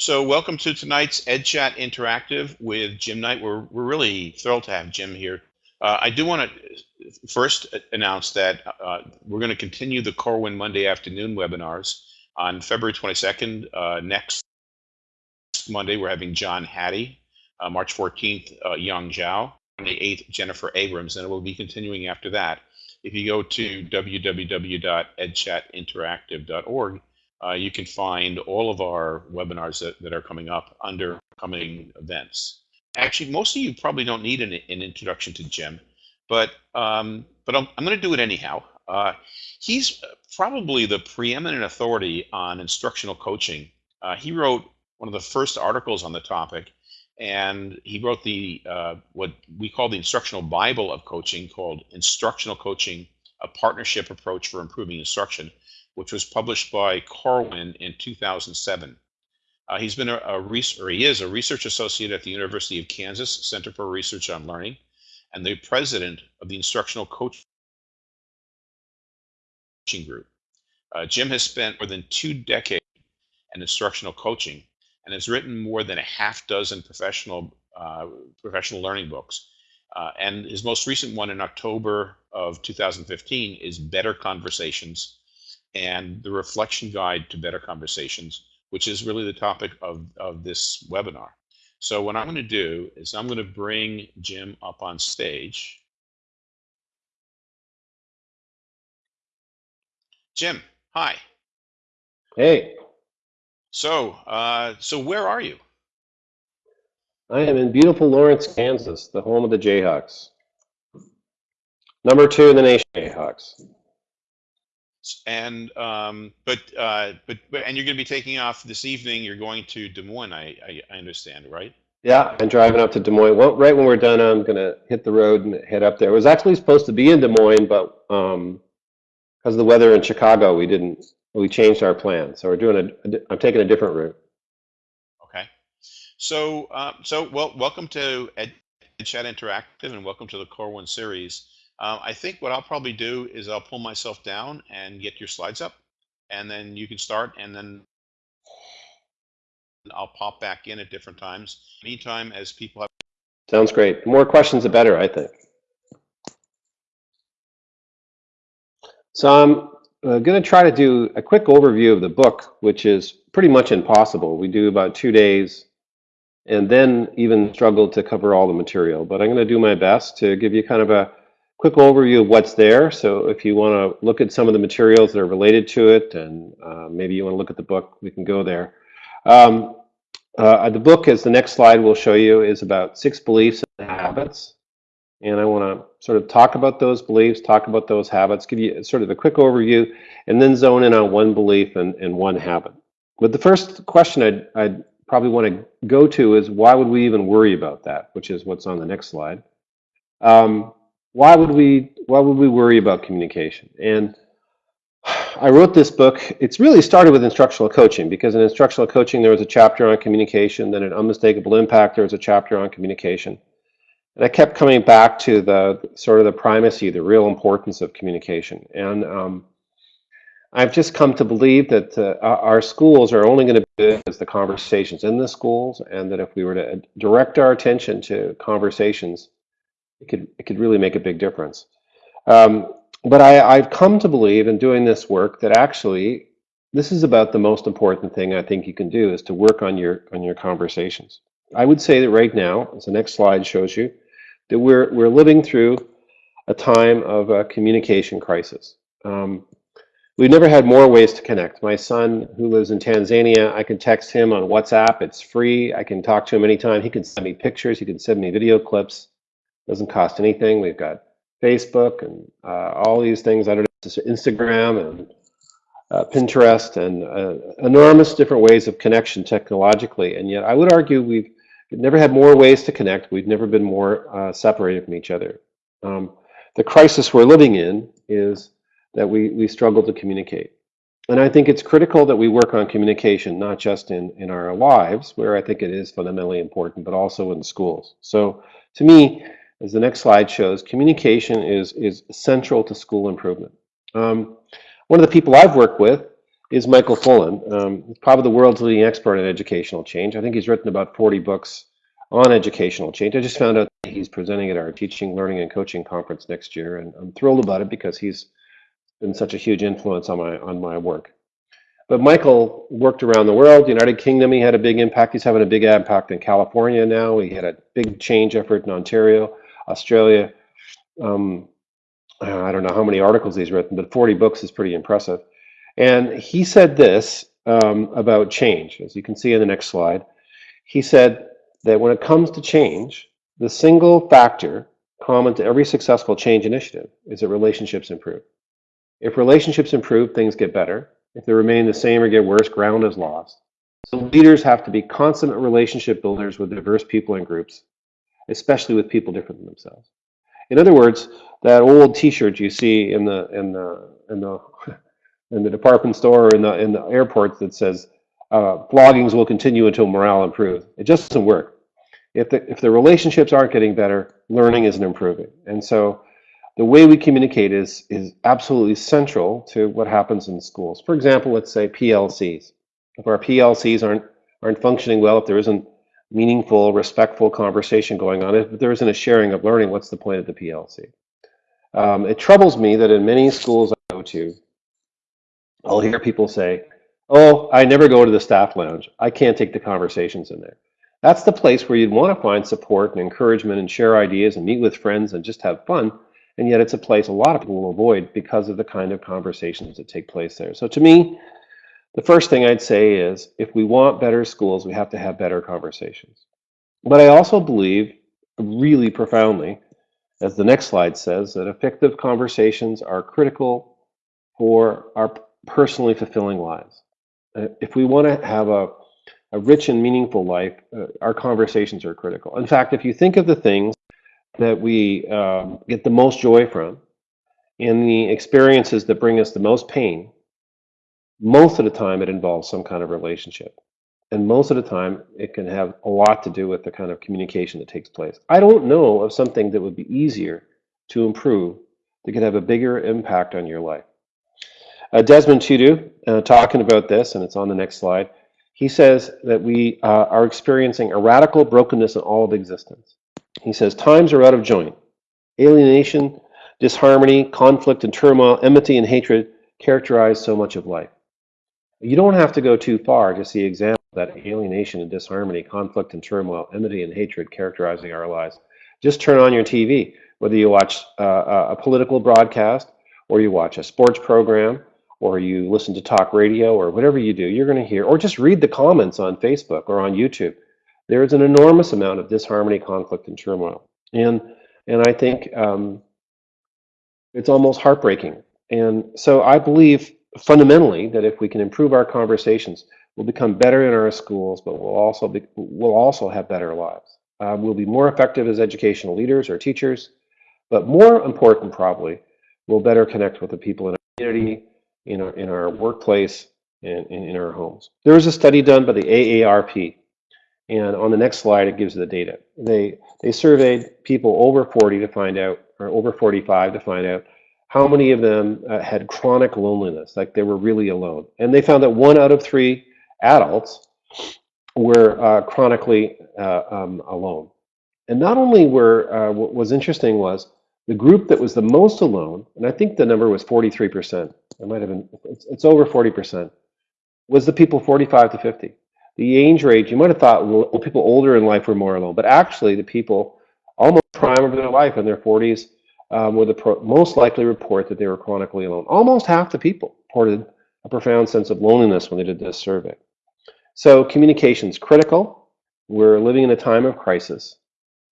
So welcome to tonight's EdChat Interactive with Jim Knight. We're, we're really thrilled to have Jim here. Uh, I do want to first announce that uh, we're going to continue the Corwin Monday afternoon webinars on February 22nd. Uh, next Monday, we're having John Hattie. Uh, March 14th, uh, Yong Zhao. On the 8th, Jennifer Abrams. And it will be continuing after that. If you go to www.edchatinteractive.org, uh, you can find all of our webinars that, that are coming up under coming events. Actually, most of you probably don't need an, an introduction to Jim, but um, but I'm, I'm going to do it anyhow. Uh, he's probably the preeminent authority on instructional coaching. Uh, he wrote one of the first articles on the topic, and he wrote the uh, what we call the instructional Bible of coaching, called Instructional Coaching: A Partnership Approach for Improving Instruction which was published by Corwin in 2007. Uh, he's been a, a or he is a research associate at the University of Kansas Center for Research on Learning, and the president of the Instructional Coaching Group. Uh, Jim has spent more than two decades in instructional coaching and has written more than a half dozen professional uh, professional learning books. Uh, and his most recent one in October of 2015 is Better Conversations and the reflection guide to better conversations, which is really the topic of, of this webinar. So what I'm going to do is I'm going to bring Jim up on stage. Jim, hi. Hey. So, uh, so where are you? I am in beautiful Lawrence, Kansas, the home of the Jayhawks. Number two in the nation, Jayhawks and um, but, uh, but but and you're going to be taking off this evening. You're going to Des Moines. I I, I understand, right? Yeah, I'm driving up to Des Moines. Well, right when we're done, I'm going to hit the road and head up there. It was actually supposed to be in Des Moines, but um, because of the weather in Chicago, we didn't. We changed our plan, so we're doing a. I'm taking a different route. Okay, so uh, so well, welcome to Ed, Chat Interactive, and welcome to the Corwin series. Uh, I think what I'll probably do is I'll pull myself down and get your slides up, and then you can start, and then I'll pop back in at different times. Meantime, as people have. Sounds great. The more questions, the better, I think. So I'm uh, going to try to do a quick overview of the book, which is pretty much impossible. We do about two days and then even struggle to cover all the material. But I'm going to do my best to give you kind of a quick overview of what's there. So if you want to look at some of the materials that are related to it, and uh, maybe you want to look at the book, we can go there. Um, uh, the book, as the next slide will show you, is about six beliefs and habits. And I want to sort of talk about those beliefs, talk about those habits, give you sort of a quick overview, and then zone in on one belief and, and one habit. But the first question I'd, I'd probably want to go to is why would we even worry about that, which is what's on the next slide. Um, why would we why would we worry about communication? And I wrote this book. It's really started with instructional coaching because in instructional coaching there was a chapter on communication. Then in unmistakable impact there was a chapter on communication. And I kept coming back to the sort of the primacy, the real importance of communication. And um, I've just come to believe that uh, our schools are only going to be as the conversations in the schools, and that if we were to direct our attention to conversations it could it could really make a big difference. Um, but I, I've come to believe in doing this work that actually this is about the most important thing I think you can do is to work on your on your conversations. I would say that right now, as the next slide shows you, that we're we're living through a time of a communication crisis. Um, we've never had more ways to connect. My son, who lives in Tanzania, I can text him on WhatsApp. It's free. I can talk to him anytime. He can send me pictures. He can send me video clips doesn't cost anything. We've got Facebook and uh, all these things. I don't know, Instagram and uh, Pinterest and uh, enormous different ways of connection technologically. And yet I would argue we've never had more ways to connect. We've never been more uh, separated from each other. Um, the crisis we're living in is that we, we struggle to communicate. And I think it's critical that we work on communication, not just in, in our lives, where I think it is fundamentally important, but also in schools. So to me, as the next slide shows, communication is, is central to school improvement. Um, one of the people I've worked with is Michael Fullan. Um, probably the world's leading expert in educational change. I think he's written about 40 books on educational change. I just found out that he's presenting at our teaching, learning, and coaching conference next year, and I'm thrilled about it because he's been such a huge influence on my on my work. But Michael worked around the world. United Kingdom, he had a big impact. He's having a big impact in California now. He had a big change effort in Ontario, Australia. Um, I don't know how many articles he's written, but 40 books is pretty impressive. And he said this um, about change, as you can see in the next slide. He said that when it comes to change, the single factor common to every successful change initiative is that relationships improve. If relationships improve, things get better. If they remain the same or get worse, ground is lost. So leaders have to be consummate relationship builders with diverse people and groups, especially with people different than themselves. In other words, that old T-shirt you see in the in the in the in the department store or in the in the airports that says uh, floggings will continue until morale improves. It just doesn't work. If the if the relationships aren't getting better, learning isn't improving. And so the way we communicate is is absolutely central to what happens in schools. For example, let's say PLCs. If our PLCs aren't aren't functioning well, if there isn't meaningful, respectful conversation going on, if there isn't a sharing of learning, what's the point of the PLC? Um, it troubles me that in many schools I go to, I'll hear people say, oh, I never go to the staff lounge. I can't take the conversations in there. That's the place where you'd want to find support and encouragement and share ideas and meet with friends and just have fun. And yet it's a place a lot of people will avoid because of the kind of conversations that take place there. So to me, the first thing I'd say is if we want better schools, we have to have better conversations. But I also believe really profoundly, as the next slide says, that effective conversations are critical for our personally fulfilling lives. Uh, if we want to have a, a rich and meaningful life, uh, our conversations are critical. In fact, if you think of the things that we um, get the most joy from and the experiences that bring us the most pain, most of the time it involves some kind of relationship. And most of the time it can have a lot to do with the kind of communication that takes place. I don't know of something that would be easier to improve that could have a bigger impact on your life. Uh, Desmond Tutu, uh, talking about this, and it's on the next slide, he says that we uh, are experiencing a radical brokenness in all of existence. He says, times are out of joint. Alienation, disharmony, conflict and turmoil, enmity and hatred characterize so much of life. You don't have to go too far to see examples that alienation and disharmony, conflict and turmoil, enmity and hatred characterizing our lives. Just turn on your TV, whether you watch uh, a political broadcast or you watch a sports program or you listen to talk radio or whatever you do, you're going to hear, or just read the comments on Facebook or on YouTube. There is an enormous amount of disharmony, conflict, and turmoil. And, and I think um, it's almost heartbreaking. And so I believe fundamentally that if we can improve our conversations, we'll become better in our schools, but we'll also, be, we'll also have better lives. Uh, we'll be more effective as educational leaders or teachers, but more important probably, we'll better connect with the people in our community, in our, in our workplace and, and in our homes. There was a study done by the AARP, and on the next slide, it gives the data. They, they surveyed people over 40 to find out, or over 45 to find out how many of them uh, had chronic loneliness, like they were really alone. And they found that one out of three adults were uh, chronically uh, um, alone. And not only were, uh, what was interesting was the group that was the most alone, and I think the number was 43%, it might have been, it's, it's over 40%, was the people 45 to 50. The age range, you might have thought well, people older in life were more alone, but actually the people almost prime of their life in their 40s um, were the most likely report that they were chronically alone. Almost half the people reported a profound sense of loneliness when they did this survey. So communication is critical. We're living in a time of crisis.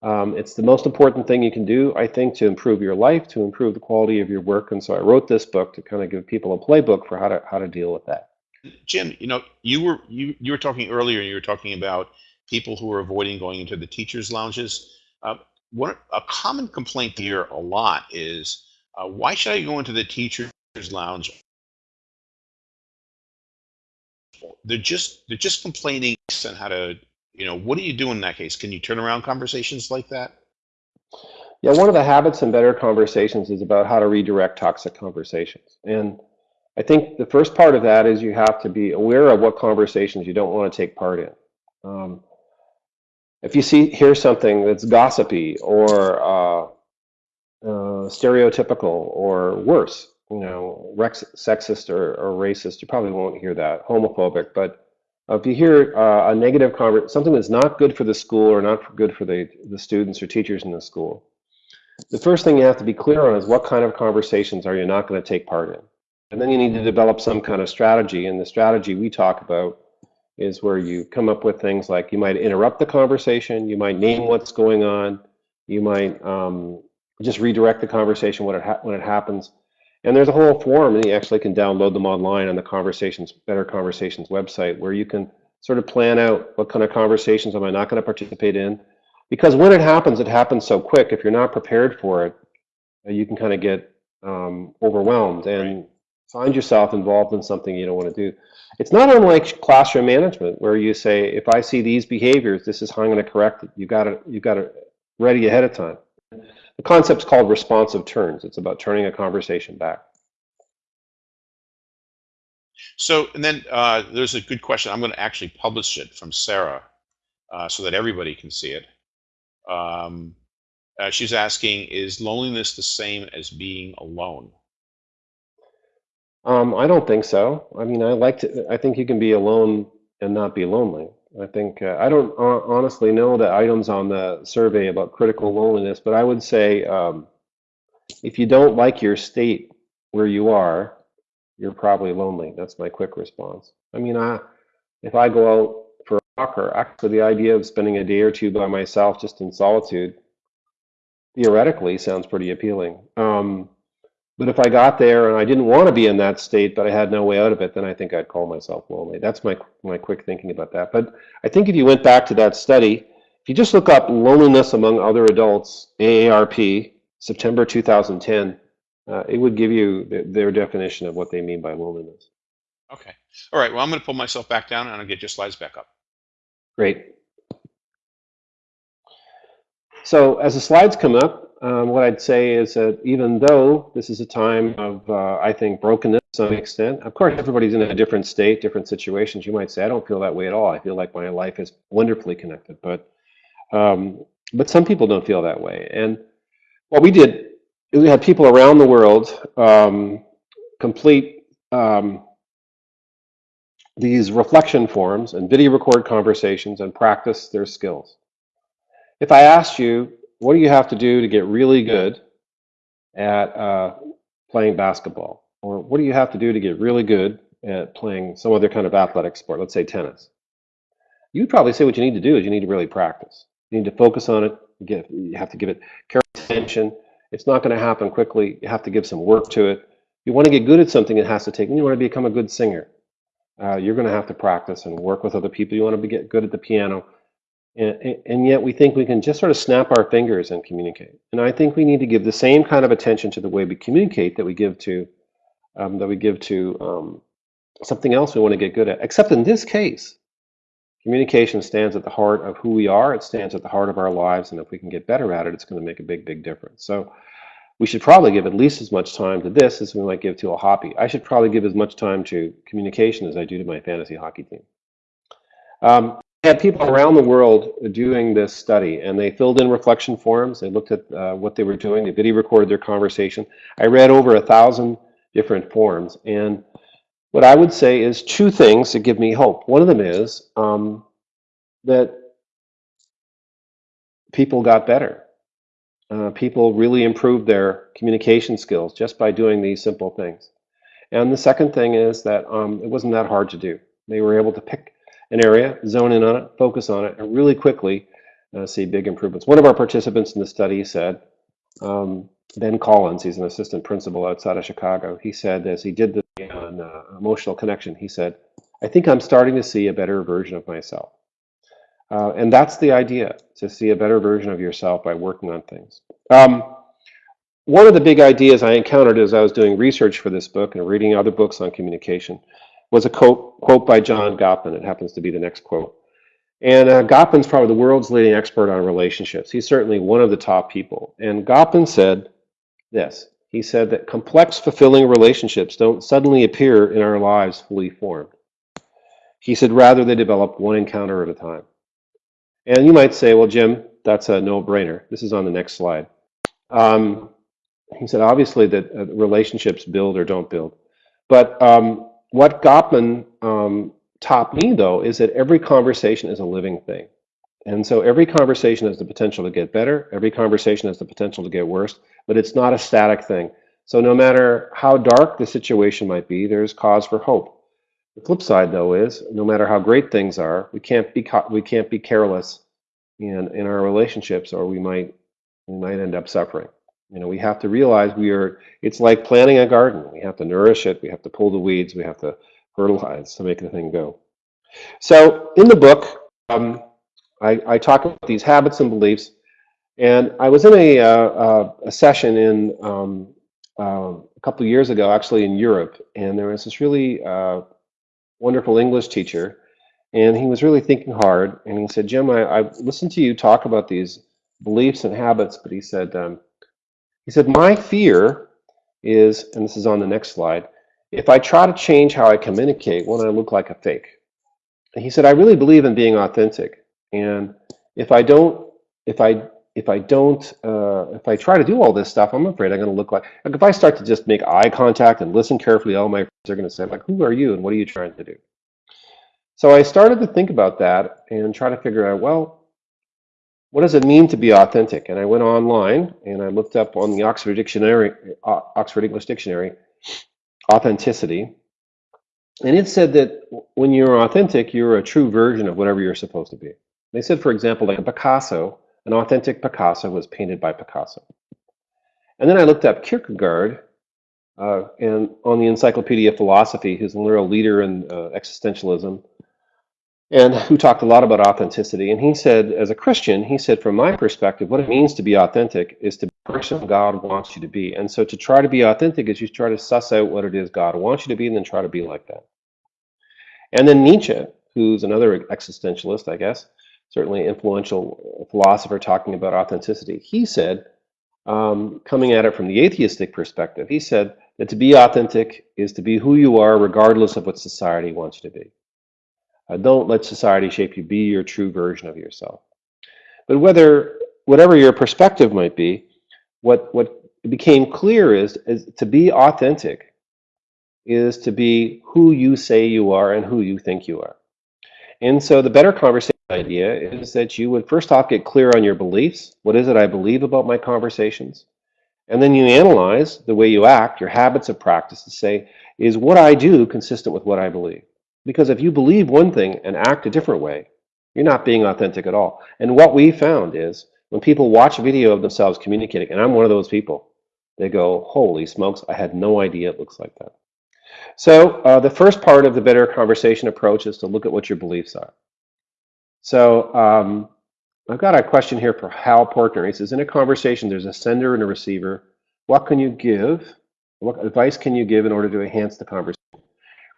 Um, it's the most important thing you can do, I think, to improve your life, to improve the quality of your work. And so I wrote this book to kind of give people a playbook for how to how to deal with that. Jim, you know, you were you you were talking earlier. And you were talking about people who are avoiding going into the teachers' lounges. Uh, what a common complaint here a lot is, uh, why should I go into the teachers' lounge? They're just they're just complaining on how to you know, what do you do in that case? Can you turn around conversations like that? Yeah, one of the habits in better conversations is about how to redirect toxic conversations. And I think the first part of that is you have to be aware of what conversations you don't want to take part in. Um, if you see hear something that's gossipy or uh, uh, stereotypical or worse, you know, sexist or, or racist, you probably won't hear that. Homophobic, but if you hear uh, a negative conversation, something that's not good for the school or not good for the, the students or teachers in the school, the first thing you have to be clear on is what kind of conversations are you not going to take part in. And then you need to develop some kind of strategy. And the strategy we talk about is where you come up with things like you might interrupt the conversation, you might name what's going on, you might um, just redirect the conversation when it, when it happens. And there's a whole form, and you actually can download them online on the Conversations Better Conversations website, where you can sort of plan out what kind of conversations am I not going to participate in. Because when it happens, it happens so quick. If you're not prepared for it, you can kind of get um, overwhelmed and right. find yourself involved in something you don't want to do. It's not unlike classroom management, where you say, if I see these behaviors, this is how I'm going to correct it. You got to you got it ready ahead of time. The concept's called responsive turns. It's about turning a conversation back. So, and then uh, there's a good question. I'm going to actually publish it from Sarah uh, so that everybody can see it. Um, uh, she's asking, is loneliness the same as being alone? Um, I don't think so. I mean, I like to, I think you can be alone and not be lonely. I think uh, I don't honestly know the items on the survey about critical loneliness, but I would say um, if you don't like your state where you are, you're probably lonely. That's my quick response. I mean, I, if I go out for a walk, or actually the idea of spending a day or two by myself just in solitude, theoretically sounds pretty appealing. Um, but if I got there and I didn't want to be in that state, but I had no way out of it, then I think I'd call myself lonely. That's my my quick thinking about that. But I think if you went back to that study, if you just look up loneliness among other adults, AARP, September 2010, uh, it would give you th their definition of what they mean by loneliness. Okay. All right. Well, I'm going to pull myself back down and I'll get your slides back up. Great. So as the slides come up, um, what I'd say is that even though this is a time of, uh, I think, brokenness to some extent, of course, everybody's in a different state, different situations. You might say, I don't feel that way at all. I feel like my life is wonderfully connected. But, um, but some people don't feel that way. And what we did, we had people around the world um, complete um, these reflection forums and video record conversations and practice their skills. If I asked you, what do you have to do to get really good at uh, playing basketball? Or what do you have to do to get really good at playing some other kind of athletic sport, let's say tennis? You'd probably say what you need to do is you need to really practice. You need to focus on it. You, get, you have to give it careful attention. It's not going to happen quickly. You have to give some work to it. You want to get good at something, it has to take, you want to become a good singer. Uh, you're going to have to practice and work with other people. You want to get good at the piano. And, and, yet we think we can just sort of snap our fingers and communicate. And I think we need to give the same kind of attention to the way we communicate that we give to um, that we give to um, something else we want to get good at. Except in this case, communication stands at the heart of who we are. It stands at the heart of our lives, and if we can get better at it, it's going to make a big, big difference. So we should probably give at least as much time to this as we might give to a hobby. I should probably give as much time to communication as I do to my fantasy hockey team. Um, had people around the world doing this study, and they filled in reflection forms. They looked at uh, what they were doing. They video recorded their conversation. I read over a thousand different forms, and what I would say is two things that give me hope. One of them is um, that people got better. Uh, people really improved their communication skills just by doing these simple things. And the second thing is that um, it wasn't that hard to do. They were able to pick an area, zone in on it, focus on it, and really quickly uh, see big improvements. One of our participants in the study said, um, Ben Collins, he's an assistant principal outside of Chicago, he said as he did the on uh, emotional connection, he said, I think I'm starting to see a better version of myself. Uh, and that's the idea, to see a better version of yourself by working on things. Um, one of the big ideas I encountered as I was doing research for this book and reading other books on communication was a quote, quote by John Gottman. It happens to be the next quote. And uh, Gottman's probably the world's leading expert on relationships. He's certainly one of the top people. And Gottman said this. He said that complex, fulfilling relationships don't suddenly appear in our lives fully formed. He said rather they develop one encounter at a time. And you might say, well, Jim, that's a no-brainer. This is on the next slide. Um, he said, obviously, that uh, relationships build or don't build. But um, what Gottman um, taught me, though, is that every conversation is a living thing. And so every conversation has the potential to get better. Every conversation has the potential to get worse, but it's not a static thing. So no matter how dark the situation might be, there's cause for hope. The flip side, though, is no matter how great things are, we can't be we can't be careless in in our relationships, or we might we might end up suffering. You know, we have to realize we are. It's like planting a garden. We have to nourish it. We have to pull the weeds. We have to fertilize to make the thing go. So in the book, um, I, I, talk about these habits and beliefs, and I was in a, uh, uh, a session in um, uh, a couple of years ago, actually in Europe, and there was this really uh, wonderful English teacher, and he was really thinking hard, and he said, Jim, I, listened to you talk about these beliefs and habits, but he said, um, he said, my fear is, and this is on the next slide, if I try to change how I communicate, won't I look like a fake? And he said, I really believe in being authentic. And if I don't, if I, if I don't, uh, if I try to do all this stuff, I'm afraid I'm going to look like, like, if I start to just make eye contact and listen carefully, all my friends are going to say, like, who are you and what are you trying to do? So I started to think about that and try to figure out, well, what does it mean to be authentic? And I went online and I looked up on the Oxford Dictionary, uh, Oxford English Dictionary, authenticity. And it said that when you're authentic, you're a true version of whatever you're supposed to be. They said, for example, like a Picasso, an authentic Picasso was painted by Picasso. And then I looked up Kierkegaard, uh, and on the Encyclopedia of Philosophy, who's a real leader in uh, existentialism, and who talked a lot about authenticity. And he said, as a Christian, he said, from my perspective, what it means to be authentic is to be the person God wants you to be. And so to try to be authentic is you try to suss out what it is God wants you to be and then try to be like that. And then Nietzsche, who's another existentialist, I guess, certainly influential philosopher talking about authenticity, he said, um, coming at it from the atheistic perspective, he said that to be authentic is to be who you are regardless of what society wants you to be. Don't let society shape you. Be your true version of yourself. But whether whatever your perspective might be, what what became clear is, is to be authentic is to be who you say you are and who you think you are. And so the better conversation idea is that you would first off get clear on your beliefs. What is it I believe about my conversations? And then you analyze the way you act, your habits of practice to say, is what I do consistent with what I believe? Because if you believe one thing and act a different way, you're not being authentic at all. And what we found is when people watch a video of themselves communicating, and I'm one of those people, they go, holy smokes, I had no idea it looks like that. So uh, the first part of the better conversation approach is to look at what your beliefs are. So um, I've got a question here for Hal Portner. He says, in a conversation, there's a sender and a receiver. What can you give? What advice can you give in order to enhance the conversation?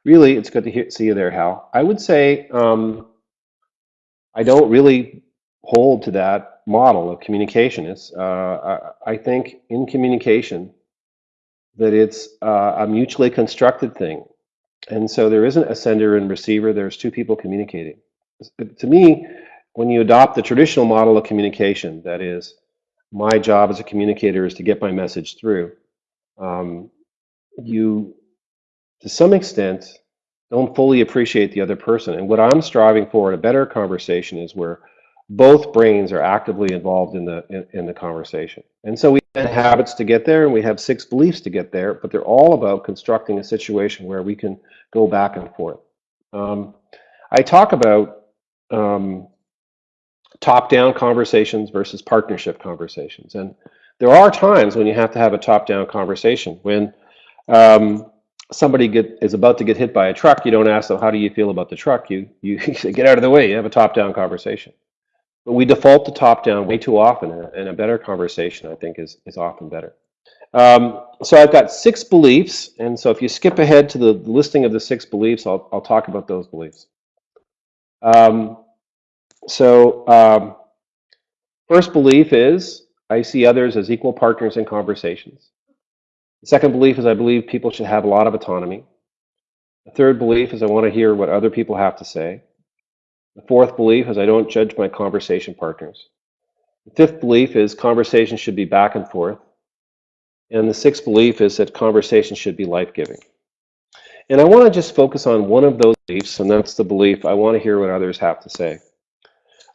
Really, it's good to hear, see you there, Hal. I would say um, I don't really hold to that model of communication. It's, uh, I, I, think in communication that it's uh, a mutually constructed thing. And so there isn't a sender and receiver, there's two people communicating. To me, when you adopt the traditional model of communication, that is, my job as a communicator is to get my message through, um, you to some extent, don't fully appreciate the other person. And what I'm striving for in a better conversation is where both brains are actively involved in the in, in, the conversation. And so we have habits to get there and we have six beliefs to get there, but they're all about constructing a situation where we can go back and forth. Um, I talk about um, top-down conversations versus partnership conversations. And there are times when you have to have a top-down conversation when um, somebody get, is about to get hit by a truck, you don't ask them, how do you feel about the truck? You, you get out of the way. You have a top-down conversation. But we default to top-down way too often, and a better conversation, I think, is, is often better. Um, so I've got six beliefs, and so if you skip ahead to the listing of the six beliefs, I'll, I'll talk about those beliefs. Um, so um, first belief is, I see others as equal partners in conversations. The second belief is I believe people should have a lot of autonomy. The third belief is I want to hear what other people have to say. The fourth belief is I don't judge my conversation partners. The fifth belief is conversation should be back and forth. And the sixth belief is that conversation should be life-giving. And I want to just focus on one of those beliefs, and that's the belief I want to hear what others have to say.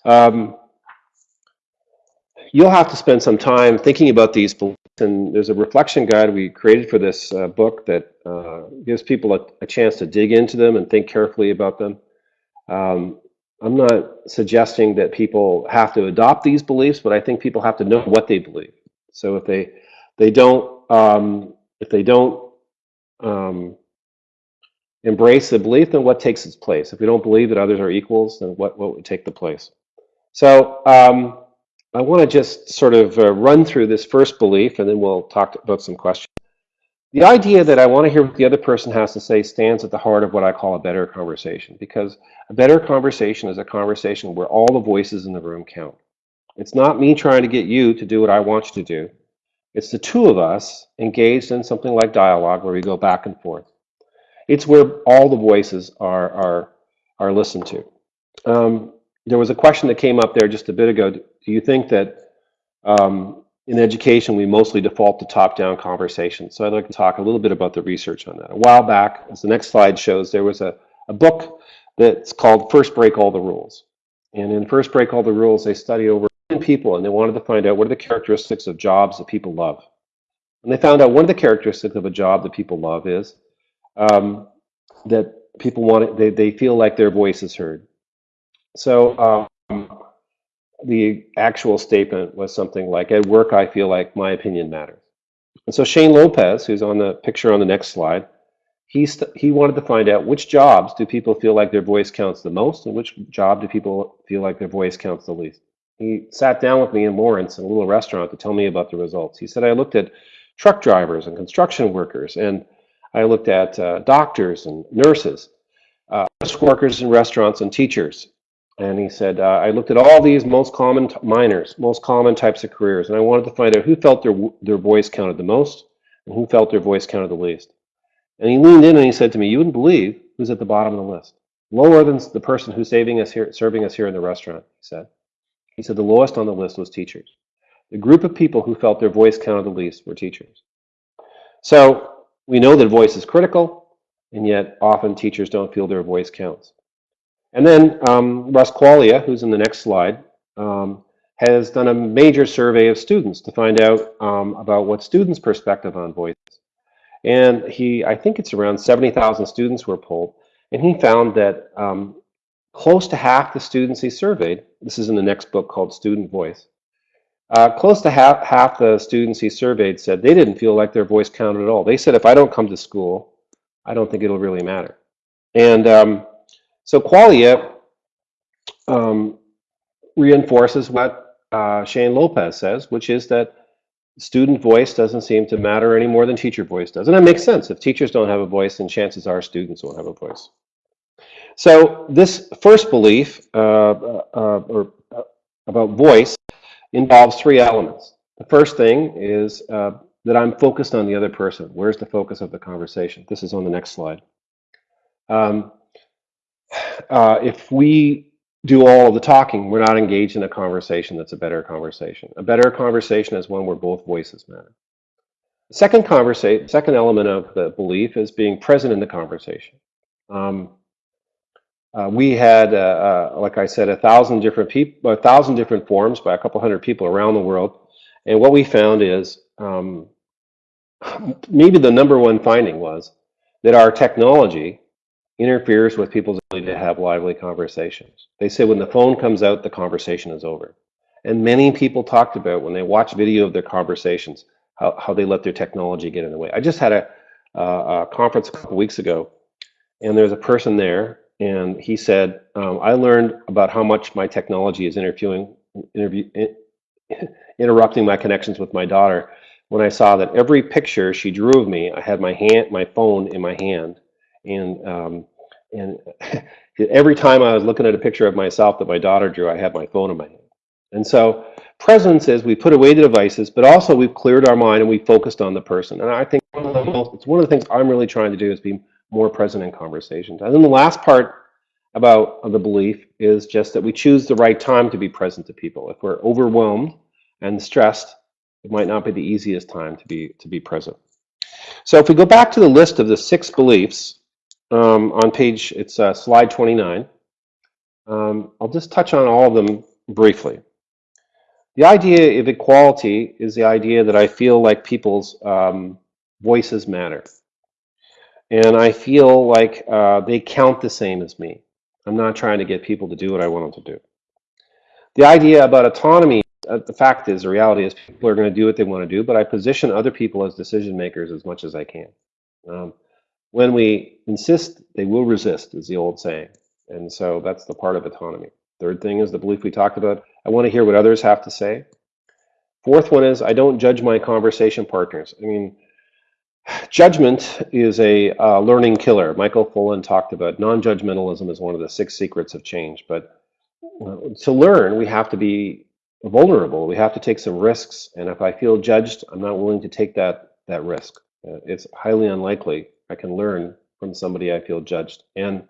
Um, you'll have to spend some time thinking about these beliefs, and there's a reflection guide we created for this uh, book that uh, gives people a, a, chance to dig into them and think carefully about them. Um, I'm not suggesting that people have to adopt these beliefs, but I think people have to know what they believe. So if they they don't um, if they don't um, embrace the belief, then what takes its place? If we don't believe that others are equals, then what what would take the place? So um, I want to just sort of uh, run through this first belief, and then we'll talk about some questions. The idea that I want to hear what the other person has to say stands at the heart of what I call a better conversation, because a better conversation is a conversation where all the voices in the room count. It's not me trying to get you to do what I want you to do. It's the two of us engaged in something like dialogue where we go back and forth. It's where all the voices are, are, are listened to. Um, there was a question that came up there just a bit ago. Do you think that um, in education we mostly default to top-down conversations? So I'd like to talk a little bit about the research on that. A while back, as the next slide shows, there was a, a book that's called First Break All the Rules. And in First Break All the Rules, they studied over people and they wanted to find out what are the characteristics of jobs that people love. And they found out one of the characteristics of a job that people love is um, that people want it, they, they feel like their voice is heard. So um, the actual statement was something like, at work, I feel like my opinion matters. And so Shane Lopez, who's on the picture on the next slide, he, he wanted to find out which jobs do people feel like their voice counts the most and which job do people feel like their voice counts the least. He sat down with me in Lawrence in a little restaurant to tell me about the results. He said, I looked at truck drivers and construction workers, and I looked at uh, doctors and nurses, uh, workers in restaurants and teachers. And he said, uh, I looked at all these most common minors, most common types of careers, and I wanted to find out who felt their, their voice counted the most and who felt their voice counted the least. And he leaned in and he said to me, you wouldn't believe who's at the bottom of the list. Lower than the person who's saving us here, serving us here in the restaurant, he said. He said the lowest on the list was teachers. The group of people who felt their voice counted the least were teachers. So we know that voice is critical, and yet often teachers don't feel their voice counts. And then um, Russ Quaglia, who's in the next slide, um, has done a major survey of students to find out um, about what students' perspective on voice. And he, I think it's around 70,000 students were polled, and he found that um, close to half the students he surveyed, this is in the next book called Student Voice, uh, close to half, half the students he surveyed said they didn't feel like their voice counted at all. They said, if I don't come to school, I don't think it'll really matter. And um, so Quaglia um, reinforces what uh, Shane Lopez says, which is that student voice doesn't seem to matter any more than teacher voice does. And that makes sense. If teachers don't have a voice, then chances are students won't have a voice. So this first belief uh, uh, or, uh, about voice involves three elements. The first thing is uh, that I'm focused on the other person. Where's the focus of the conversation? This is on the next slide. Um, uh, if we do all the talking, we're not engaged in a conversation that's a better conversation. A better conversation is one where both voices matter. Second conversation, second element of the belief is being present in the conversation. Um, uh, we had, uh, uh, like I said, a thousand different people, a thousand different forums by a couple hundred people around the world. And what we found is um, maybe the number one finding was that our technology interferes with people's ability to have lively conversations. They say when the phone comes out, the conversation is over. And many people talked about when they watch video of their conversations, how, how they let their technology get in the way. I just had a, a conference a couple weeks ago, and there's a person there and he said, um, I learned about how much my technology is interviewing, interview, interrupting my connections with my daughter when I saw that every picture she drew of me, I had my hand, my phone in my hand, and um, and every time I was looking at a picture of myself that my daughter drew, I had my phone in my hand. And so presence is we put away the devices, but also we've cleared our mind and we focused on the person. And I think one of the most, it's one of the things I'm really trying to do is be more present in conversations. And then the last part about the belief is just that we choose the right time to be present to people. If we're overwhelmed and stressed, it might not be the easiest time to be to be present. So if we go back to the list of the six beliefs um, on page, it's uh, slide 29. Um, I'll just touch on all of them briefly. The idea of equality is the idea that I feel like people's um, voices matter. And I feel like uh, they count the same as me. I'm not trying to get people to do what I want them to do. The idea about autonomy, uh, the fact is, the reality is people are going to do what they want to do, but I position other people as decision makers as much as I can. Um, when we insist, they will resist, is the old saying. And so that's the part of autonomy. Third thing is the belief we talked about. I want to hear what others have to say. Fourth one is I don't judge my conversation partners. I mean, Judgment is a uh, learning killer. Michael Fullan talked about non-judgmentalism is one of the six secrets of change. But uh, to learn, we have to be vulnerable. We have to take some risks. And if I feel judged, I'm not willing to take that that risk. Uh, it's highly unlikely I can learn from somebody I feel judged. And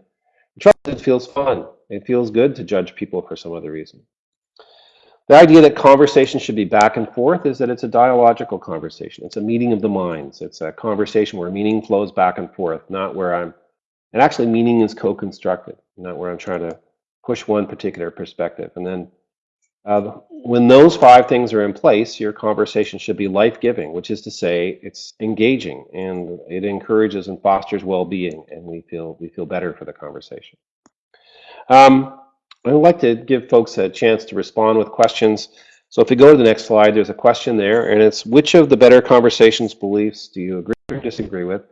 trust, it feels fun. It feels good to judge people for some other reason. The idea that conversation should be back and forth is that it's a dialogical conversation. It's a meeting of the minds. It's a conversation where meaning flows back and forth, not where I'm, and actually meaning is co-constructed, not where I'm trying to push one particular perspective. And then uh, when those five things are in place, your conversation should be life-giving, which is to say it's engaging and it encourages and fosters well-being and we feel, we feel better for the conversation. Um, I'd like to give folks a chance to respond with questions. So if we go to the next slide, there's a question there, and it's which of the better conversations beliefs do you agree or disagree with?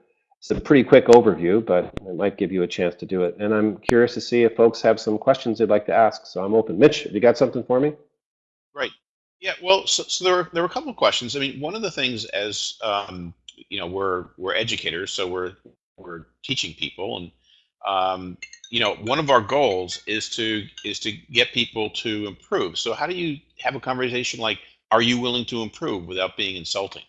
It's a pretty quick overview, but it might give you a chance to do it. And I'm curious to see if folks have some questions they'd like to ask. So I'm open. Mitch, have you got something for me? Right. Yeah. Well, so, so there were there were a couple of questions. I mean, one of the things as um, you know, we're we're educators, so we're we're teaching people, and um, you know, one of our goals is to is to get people to improve. So how do you have a conversation like, "Are you willing to improve?" without being insulting?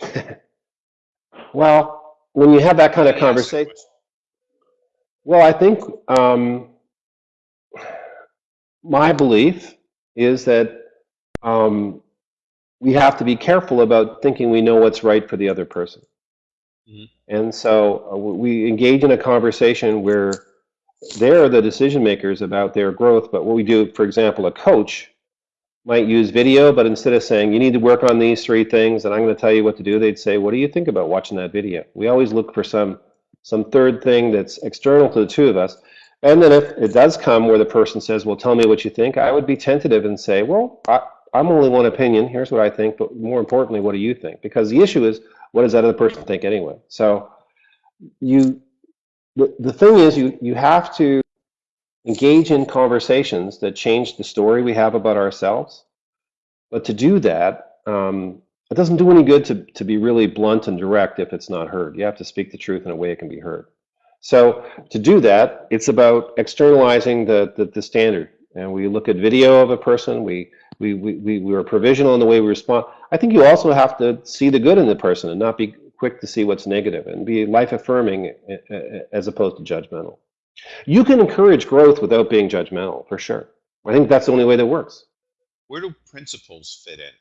well, when you have that kind of Let me ask the conversation, well, I think um, my belief is that um, we have to be careful about thinking we know what's right for the other person. Mhm. And so uh, we engage in a conversation where they're the decision makers about their growth. But what we do, for example, a coach might use video, but instead of saying, you need to work on these three things and I'm going to tell you what to do, they'd say, what do you think about watching that video? We always look for some some third thing that's external to the two of us. And then if it does come where the person says, well, tell me what you think, I would be tentative and say, well, I, I'm only one opinion. Here's what I think. But more importantly, what do you think? Because the issue is, what does that other person think anyway? So you, the, the thing is, you, you have to engage in conversations that change the story we have about ourselves. But to do that, um, it doesn't do any good to, to be really blunt and direct if it's not heard. You have to speak the truth in a way it can be heard. So to do that, it's about externalizing the, the, the standard. And we look at video of a person, we, we, we, we, we are provisional in the way we respond. I think you also have to see the good in the person and not be quick to see what's negative and be life affirming eh, eh, as opposed to judgmental. You can encourage growth without being judgmental, for sure. I think that's the only way that works. Where do principles fit in?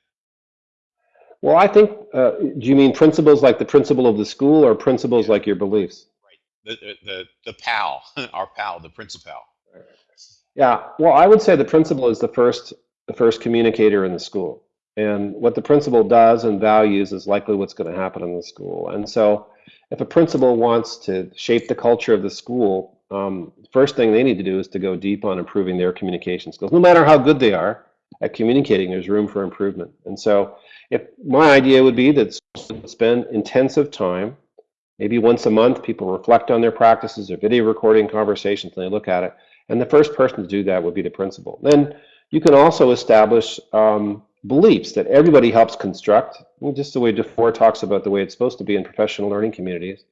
Well, I think, uh, do you mean principles like the principal of the school or principles Yeah. like your beliefs? The the the, the pal, our pal, the principal. Yeah, well, I would say the principal is the first the first communicator in the school. And what the principal does and values is likely what's going to happen in the school. And so if a principal wants to shape the culture of the school, um, first thing they need to do is to go deep on improving their communication skills. No matter how good they are at communicating, there's room for improvement. And so if my idea would be that spend intensive time, maybe once a month, people reflect on their practices, their video recording conversations, and they look at it. And the first person to do that would be the principal. Then you can also establish um, beliefs that everybody helps construct, just the way DuFour talks about the way it's supposed to be in professional learning communities,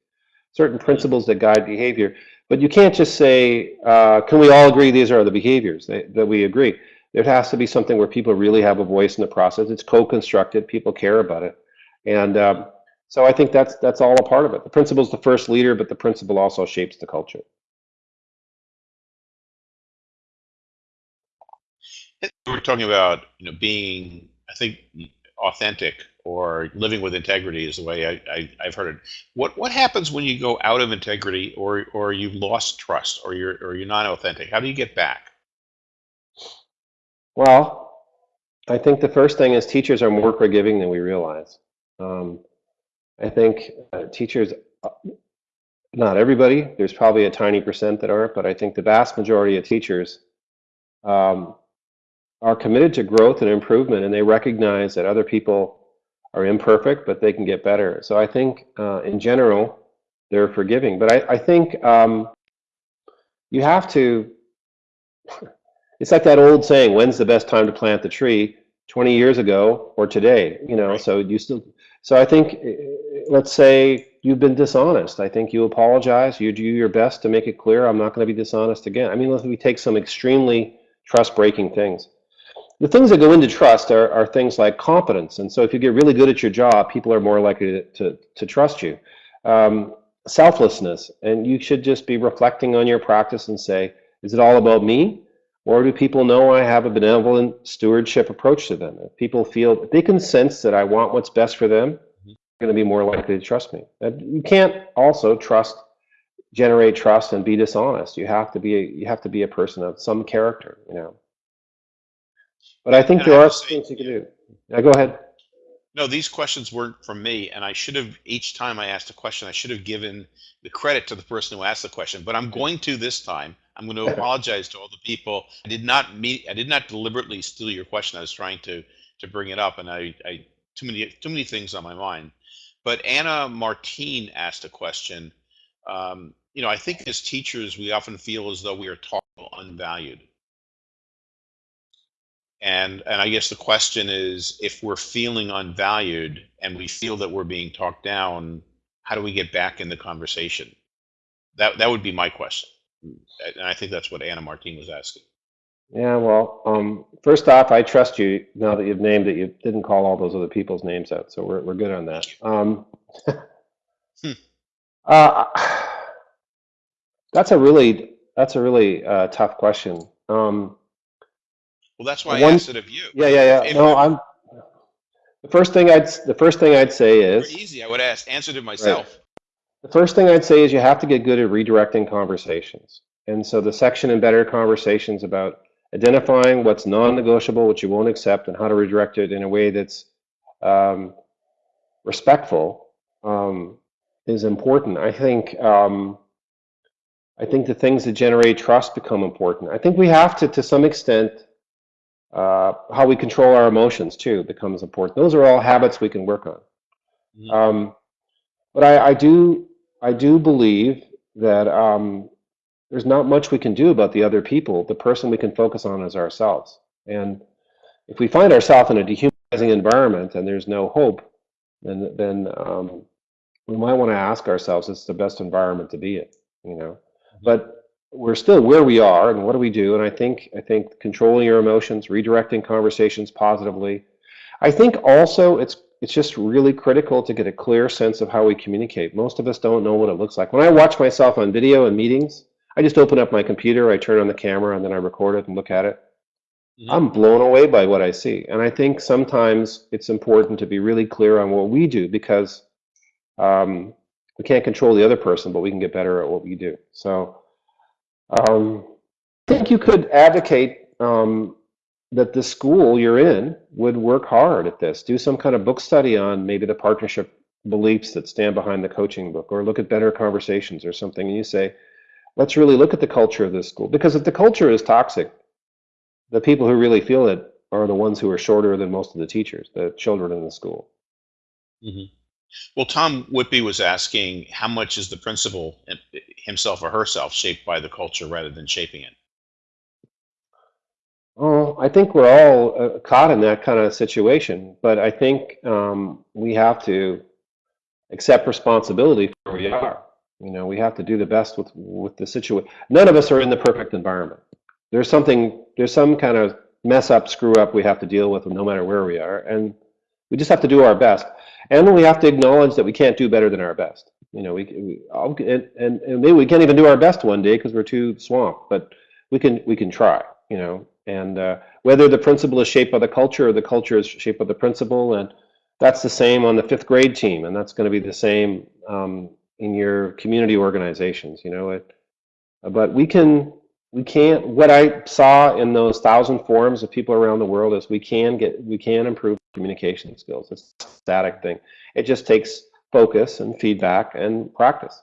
certain principles that guide behavior. But you can't just say, uh, can we all agree these are the behaviors that, that we agree? There has to be something where people really have a voice in the process. It's co-constructed, people care about it. And um, So I think that's that's all a part of it. The principal is the first leader, but the principal also shapes the culture. We're talking about you know being, I think, authentic or living with integrity is the way I, I, I've heard it. What what happens when you go out of integrity or or you've lost trust or you're or you're not authentic? How do you get back? Well, I think the first thing is teachers are more forgiving than we realize. Um, I think uh, teachers, uh, not everybody, there's probably a tiny percent that aren't, but I think the vast majority of teachers um, are committed to growth and improvement, and they recognize that other people are imperfect, but they can get better. So I think, uh, in general, they're forgiving. But I, I think um, you have to. It's like that old saying: "When's the best time to plant the tree? 20 years ago or today?" You know. Right. So you still. So I think, uh, let's say you've been dishonest. I think you apologize. You do your best to make it clear, "I'm not going to be dishonest again." I mean, let we take some extremely trust-breaking things the things that go into trust are, are things like competence. And so if you get really good at your job, people are more likely to, to, to trust you. Um, selflessness, and you should just be reflecting on your practice and say, is it all about me? Or do people know I have a benevolent stewardship approach to them? If people feel, if they can sense that I want what's best for them, they're going to be more likely to trust me. You can't also trust, generate trust and be dishonest. You have to be, a, you have to be a person of some character, you know. But I think And I there have are say, things you can do. Yeah, go ahead. No, these questions weren't from me, and I should have each time I asked a question, I should have given the credit to the person who asked the question. But I'm going to this time. I'm going to apologize to all the people. I did not meet. I did not deliberately steal your question. I was trying to to bring it up, and I, I too many too many things on my mind. But Anna Martine asked a question. Um, you know, I think as teachers, we often feel as though we are taught unvalued. And and I guess the question is, if we're feeling unvalued and we feel that we're being talked down, how do we get back in the conversation? That that would be my question, and I think that's what Anna Martin was asking. Yeah, well, um, first off, I trust you now that you've named it. You didn't call all those other people's names out, so we're we're good on that. Um, Hmm. uh, that's a really that's a really uh, tough question. Um, Well, that's why I one, asked it of you. yeah, yeah, yeah. If No, I'm the first thing I'd the first thing I'd say is easy, I would ask answered it myself. The first thing I'd say is you have to get good at redirecting conversations. And so the section in Better Conversations about identifying what's non-negotiable, what you won't accept, and how to redirect it in a way that's um, respectful um, is important. I think um, I think the things that generate trust become important. I think we have to, to some extent, uh, how we control our emotions too becomes important. Those are all habits we can work on. Mhm. Um, but I, I do I do believe that um, there's not much we can do about the other people. The person we can focus on is ourselves. And if we find ourselves in a dehumanizing environment and there's no hope, then then um, we might want to ask ourselves, is the best environment to be in? You know, but we're still where we are, and what do we do? And I think I think controlling your emotions, redirecting conversations positively. I think also it's it's just really critical to get a clear sense of how we communicate. Most of us don't know what it looks like. When I watch myself on video in meetings, I just open up my computer, I turn on the camera, and then I record it and look at it. Mhm. I'm blown away by what I see. And I think sometimes it's important to be really clear on what we do because um, we can't control the other person, but we can get better at what we do. So um, I think you could advocate um, that the school you're in would work hard at this. Do some kind of book study on maybe the partnership beliefs that stand behind the coaching book, or look at better conversations or something. And you say, let's really look at the culture of this school. Because if the culture is toxic, the people who really feel it are the ones who are shorter than most of the teachers, the children in the school. Mhm. Well, Tom Whitby was asking how much is the principal uh, himself or herself shaped by the culture rather than shaping it. Oh, I think we're all uh, caught in that kind of situation, but I think um, we have to accept responsibility for where we are. You know, we have to do the best with with the situation. None of us are in the perfect environment. There's something, there's some kind of mess up, screw up we have to deal with, no matter where we are. And we just have to do our best, and we have to acknowledge that we can't do better than our best. You know, we, we and, and and maybe we can't even do our best one day because we're too swamped, but we can we can try. You know, and uh, whether the principal is shaped by the culture or the culture is shaped by the principal, and that's the same on the fifth grade team, and that's going to be the same um, in your community organizations. You know, it, but we can we can't. What I saw in those thousand forums of people around the world is we can get we can improve communication skills. It's a static thing. It just takes focus and feedback and practice.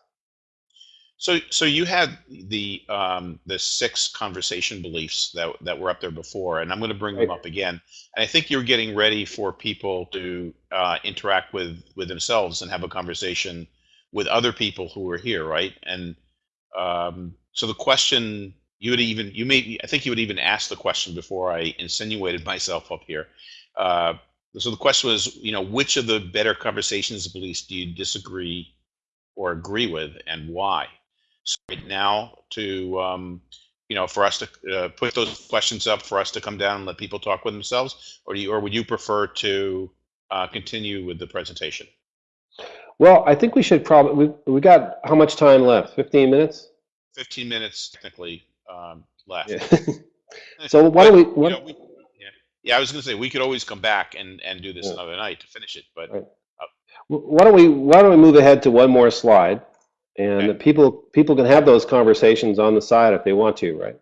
So, so you had the um, the six conversation beliefs that that were up there before, and I'm going to bring them up again. And I think you're getting ready for people to uh, interact with with themselves and have a conversation with other people who are here, right? And um, so the question you would even you may I think you would even ask the question before I insinuated myself up here. Uh, so the question was, you know, which of the better conversations beliefs do you disagree or agree with, and why? So right now, to um, you know, for us to uh, put those questions up for us to come down and let people talk with themselves, or do you, or would you prefer to uh, continue with the presentation? Well, I think we should probably we, we got how much time left? 15 minutes? 15 minutes technically um, left. Yeah. so why don't we You know, we- yeah, I was going to say we could always come back and and do this Yeah. another night to finish it, but Right. Uh why don't we why don't we move ahead to one more slide and Okay. people people can have those conversations on the side if they want to, right?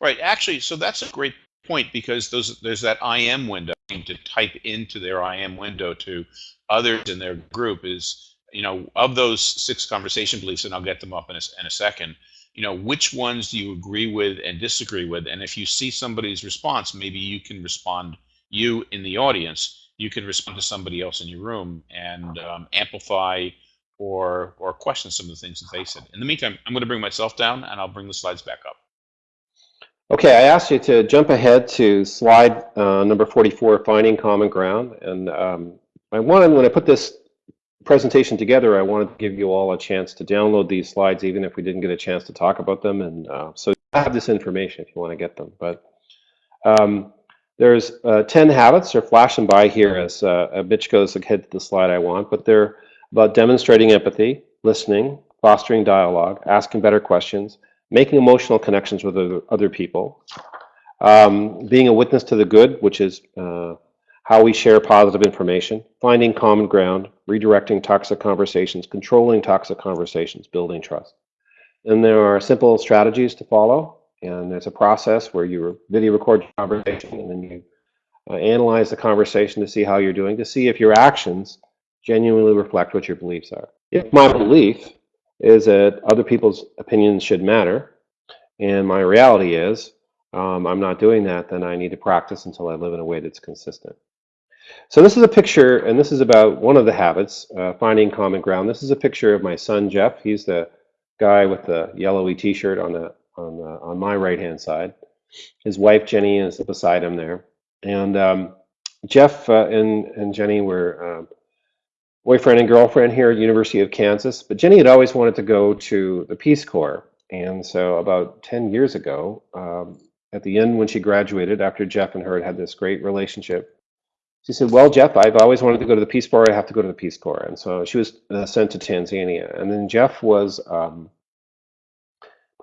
Right. Actually, so that's a great point because those there's that IM window to type into their IM window to others in their group is you know of those six conversation beliefs, and I'll get them up in a, in a second. You know which ones do you agree with and disagree with, and if you see somebody's response, maybe you can respond. You in the audience, you can respond to somebody else in your room and um, amplify or or question some of the things that they said. In the meantime, I'm going to bring myself down, and I'll bring the slides back up. Okay, I asked you to jump ahead to slide uh, number 44, finding common ground. And um, I wanted, when I put this presentation together, I wanted to give you all a chance to download these slides, even if we didn't get a chance to talk about them. And uh, so you have this information if you want to get them. But um, there's uh, 10 habits. They're flashing by here as uh, a bitch goes ahead to the slide I want. But they're about demonstrating empathy, listening, fostering dialogue, asking better questions, making emotional connections with other, other people, um, being a witness to the good, which is uh, how we share positive information, finding common ground, redirecting toxic conversations, controlling toxic conversations, building trust. And there are simple strategies to follow, and there's a process where you video record your conversation and then you uh, analyze the conversation to see how you're doing, to see if your actions genuinely reflect what your beliefs are. If my belief is that other people's opinions should matter, and my reality is um, I'm not doing that, then I need to practice until I live in a way that's consistent. So this is a picture, and this is about one of the habits, uh, finding common ground. This is a picture of my son Jeff. He's the guy with the yellowy T-shirt on the on the, on my right-hand side. His wife Jenny is beside him there, and um, Jeff uh, and and Jenny were um, boyfriend and girlfriend here at University of Kansas. But Jenny had always wanted to go to the Peace Corps, and so about 10 years ago, um, at the end when she graduated, after Jeff and her had had this great relationship, she said, "Well, Jeff, I've always wanted to go to the Peace Corps. I have to go to the Peace Corps." And so she was uh, sent to Tanzania, and then Jeff was. Um,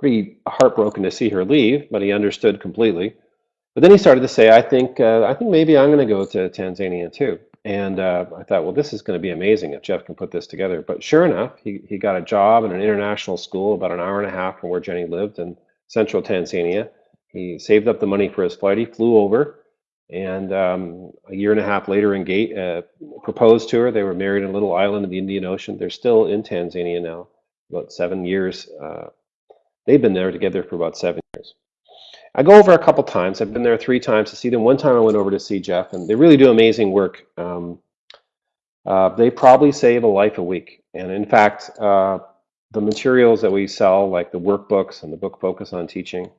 pretty heartbroken to see her leave, but he understood completely. But then he started to say, "I think, uh, I think maybe I'm going to go to Tanzania too." And uh, I thought, well, this is going to be amazing if Jeff can put this together. But sure enough, he, he got a job in an international school about an hour and a half from where Jenny lived in central Tanzania. He saved up the money for his flight. He flew over, and um, a year and a half later, engaged, uh, proposed to her. They were married in a little island in the Indian Ocean. They're still in Tanzania now, about seven years. Uh, they've been there together for about seven years. I go over a couple times. I've been there three times to see them. One time I went over to see Jeff, and they really do amazing work. Um, uh, they probably save a life a week. And in fact, uh, the materials that we sell, like the workbooks and the book Focus on Teaching,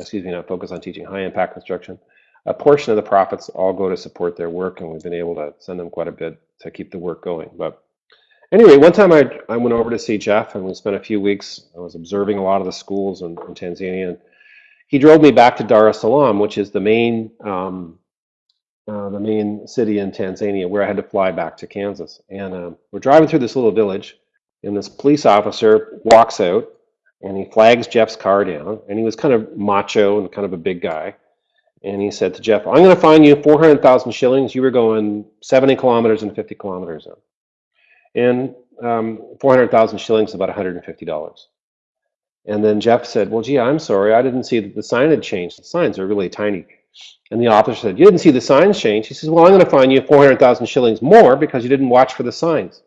excuse me, not Focus on Teaching, High Impact Instruction, a portion of the profits all go to support their work, and we've been able to send them quite a bit to keep the work going. But anyway, one time I, I went over to see Jeff, and we spent a few weeks. I was observing a lot of the schools in, in Tanzania. And he drove me back to Dar es Salaam, which is the main um, uh, the main city in Tanzania, where I had to fly back to Kansas. And um, we're driving through this little village, and this police officer walks out, and he flags Jeff's car down, and he was kind of macho and kind of a big guy. And he said to Jeff, "I'm going to fine you 400,000 shillings. You were going 70 kilometers and 50 kilometers hour." And um, 400,000 shillings is about $150. And then Jeff said, well, gee, I'm sorry. I didn't see that the sign had changed. The signs are really tiny. And the officer said, you didn't see the signs change. He says, well, I'm going to fine you 400,000 shillings more because you didn't watch for the signs.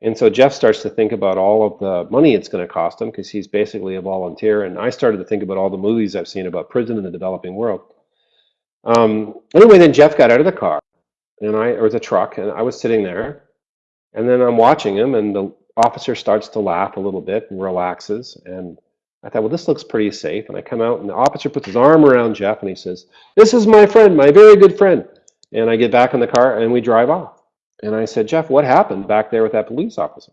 And so Jeff starts to think about all of the money it's going to cost him because he's basically a volunteer. And I started to think about all the movies I've seen about prison in the developing world. Um, anyway, then Jeff got out of the car and I, or the truck, and I was sitting there and then I'm watching him, and the officer starts to laugh a little bit and relaxes. And I thought, well, this looks pretty safe. And I come out, and the officer puts his arm around Jeff, and he says, "This is my friend, my very good friend." And I get back in the car, and we drive off. And I said, Jeff, what happened back there with that police officer?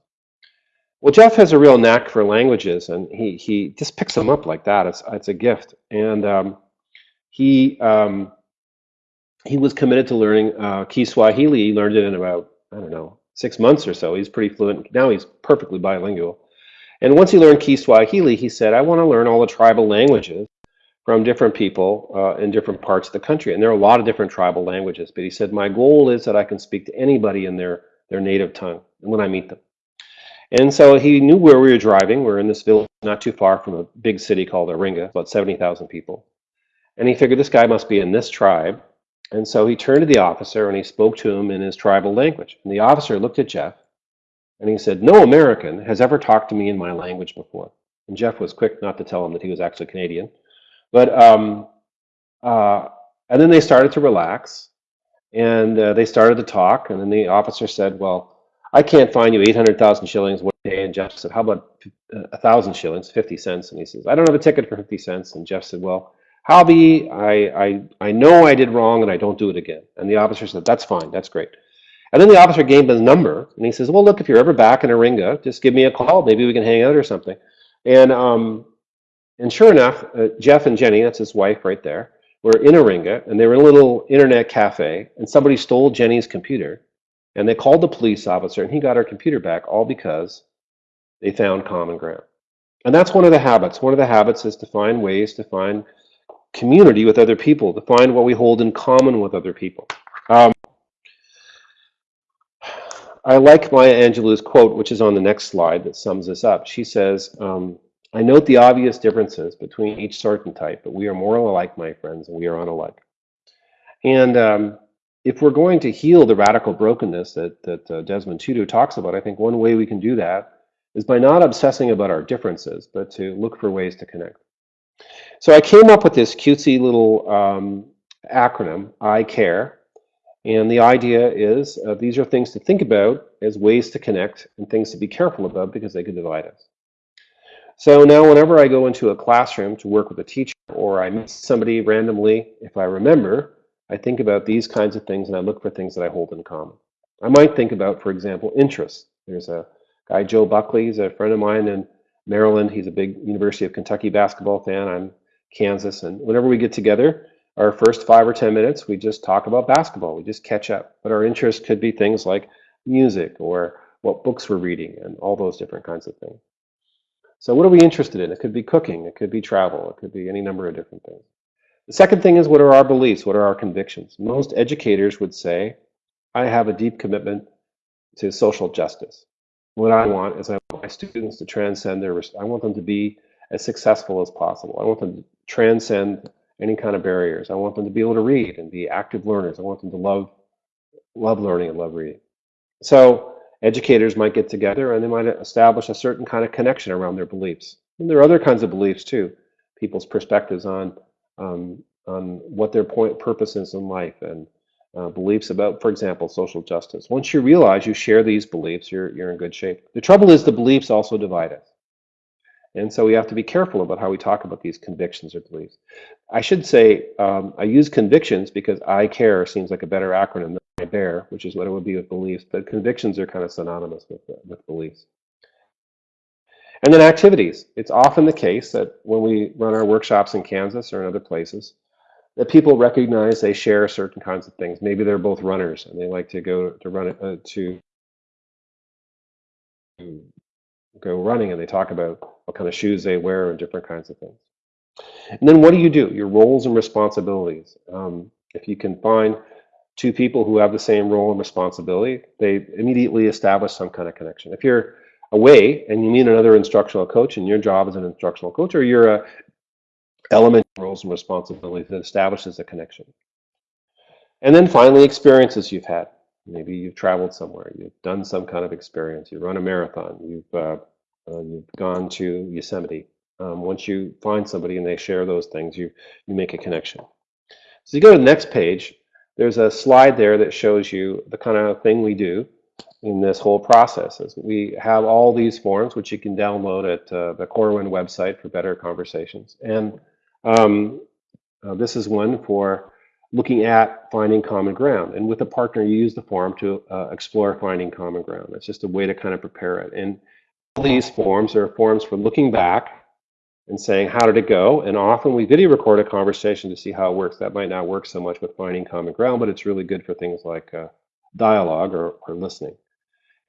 Well, Jeff has a real knack for languages, and he he just picks them up like that. It's it's a gift, and um, he um, he was committed to learning uh, Kiswahili. He learned it in about I don't know six months or so. He's pretty fluent. Now he's perfectly bilingual. And once he learned Kiswahili, he said, I want to learn all the tribal languages from different people uh, in different parts of the country. And there are a lot of different tribal languages. But he said, my goal is that I can speak to anybody in their, their native tongue when I meet them. And so he knew where we were driving. We're in this village not too far from a big city called Iringa, about 70,000 people. And he figured this guy must be in this tribe. And so he turned to the officer and he spoke to him in his tribal language. And the officer looked at Jeff and he said, No American has ever talked to me in my language before. And Jeff was quick not to tell him that he was actually Canadian. But, um, uh, and then they started to relax and uh, they started to talk. And then the officer said, Well, I can't find you 800,000 shillings one day. And Jeff said, How about a thousand shillings, 50 cents? And he says, I don't have a ticket for 50 cents. And Jeff said, Well, Howbie, I, I, I know I did wrong and I don't do it again. And the officer said, that's fine, that's great. And then the officer gave him his number and he says, well, look, if you're ever back in Iringa, just give me a call. Maybe we can hang out or something. And, um, and sure enough, uh, Jeff and Jenny, that's his wife right there, were in Iringa and they were in a little internet cafe and somebody stole Jenny's computer and they called the police officer and he got her computer back all because they found common ground. And that's one of the habits. One of the habits is to find ways to find community with other people, to find what we hold in common with other people. Um, I like Maya Angelou's quote, which is on the next slide, that sums this up. She says, um, I note the obvious differences between each sort and type, but we are more alike, my friends, and we are unalike. And um, if we're going to heal the radical brokenness that, that uh, Desmond Tutu talks about, I think one way we can do that is by not obsessing about our differences, but to look for ways to connect. So I came up with this cutesy little um, acronym, I CARE. And the idea is uh, these are things to think about as ways to connect and things to be careful about because they could divide us. So now whenever I go into a classroom to work with a teacher or I meet somebody randomly, if I remember, I think about these kinds of things and I look for things that I hold in common. I might think about, for example, interests. There's a guy, Joe Buckley, he's a friend of mine in Maryland. He's a big University of Kentucky basketball fan. I'm Kansas. And whenever we get together, our first five or 10 minutes, we just talk about basketball. We just catch up. But our interests could be things like music or what books we're reading and all those different kinds of things. So what are we interested in? It could be cooking. It could be travel. It could be any number of different things. The second thing is what are our beliefs? What are our convictions? Most educators would say, I have a deep commitment to social justice. What I want is I want my students to transcend their, I want them to be as successful as possible. I want them transcend any kind of barriers. I want them to be able to read and be active learners. I want them to love, love learning and love reading. So educators might get together and they might establish a certain kind of connection around their beliefs. And there are other kinds of beliefs too, people's perspectives on um, on what their point purpose is in life and uh, beliefs about, for example, social justice. Once you realize you share these beliefs, you're you're in good shape. The trouble is the beliefs also divide us. And so we have to be careful about how we talk about these convictions or beliefs. I should say um, I use convictions because I care seems like a better acronym than I bear, which is what it would be with beliefs. But convictions are kind of synonymous with, with beliefs. And then activities. It's often the case that when we run our workshops in Kansas or in other places, that people recognize they share certain kinds of things. Maybe they're both runners and they like to go to run uh, to go running and they talk about what kind of shoes they wear and different kinds of things. And then what do you do? Your roles and responsibilities. Um, if you can find two people who have the same role and responsibility, they immediately establish some kind of connection. If you're away and you need another instructional coach and your job as an instructional coach or you're a element roles and responsibilities that establishes a connection. And then finally, experiences you've had. Maybe you've traveled somewhere, you've done some kind of experience, you run a marathon, you've, uh, uh, you've gone to Yosemite. Um, once you find somebody and they share those things, you, you make a connection. So you go to the next page, there's a slide there that shows you the kind of thing we do in this whole process. Is we have all these forms, which you can download at uh, the Corwin website for better conversations. And um, uh, this is one for looking at finding common ground. And with a partner, you use the form to uh, explore finding common ground. It's just a way to kind of prepare it. And these forms are forms for looking back and saying, how did it go? And often we video record a conversation to see how it works. That might not work so much with finding common ground, but it's really good for things like uh, dialogue or, or listening.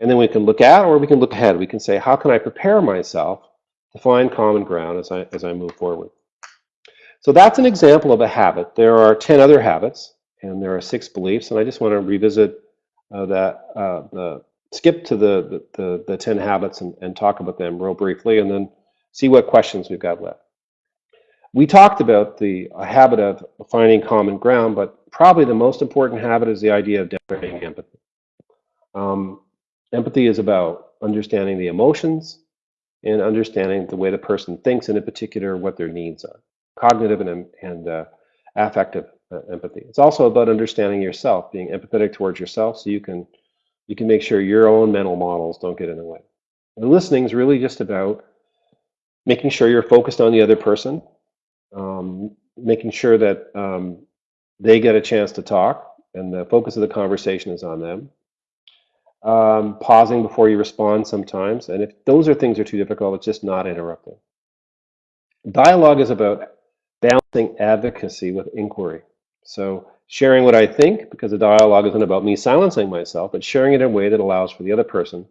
And then we can look at or we can look ahead. We can say, how can I prepare myself to find common ground as I, as I move forward? So that's an example of a habit. There are 10 other habits and there are six beliefs. And I just want to revisit uh, that, uh, the, skip to the, the, the, the 10 habits and, and talk about them real briefly and then see what questions we've got left. We talked about the habit of finding common ground, but probably the most important habit is the idea of demonstrating empathy. Um, empathy is about understanding the emotions and understanding the way the person thinks, and in particular, what their needs are. Cognitive and, and uh, affective uh, empathy. It's also about understanding yourself, being empathetic towards yourself, so you can you can make sure your own mental models don't get in the way. And listening is really just about making sure you're focused on the other person, um, making sure that um, they get a chance to talk and the focus of the conversation is on them. Um, pausing before you respond sometimes. And if those are things are too difficult, it's just not interrupting. Dialogue is about balancing advocacy with inquiry. So sharing what I think, because the dialogue isn't about me silencing myself, but sharing it in a way that allows for the other person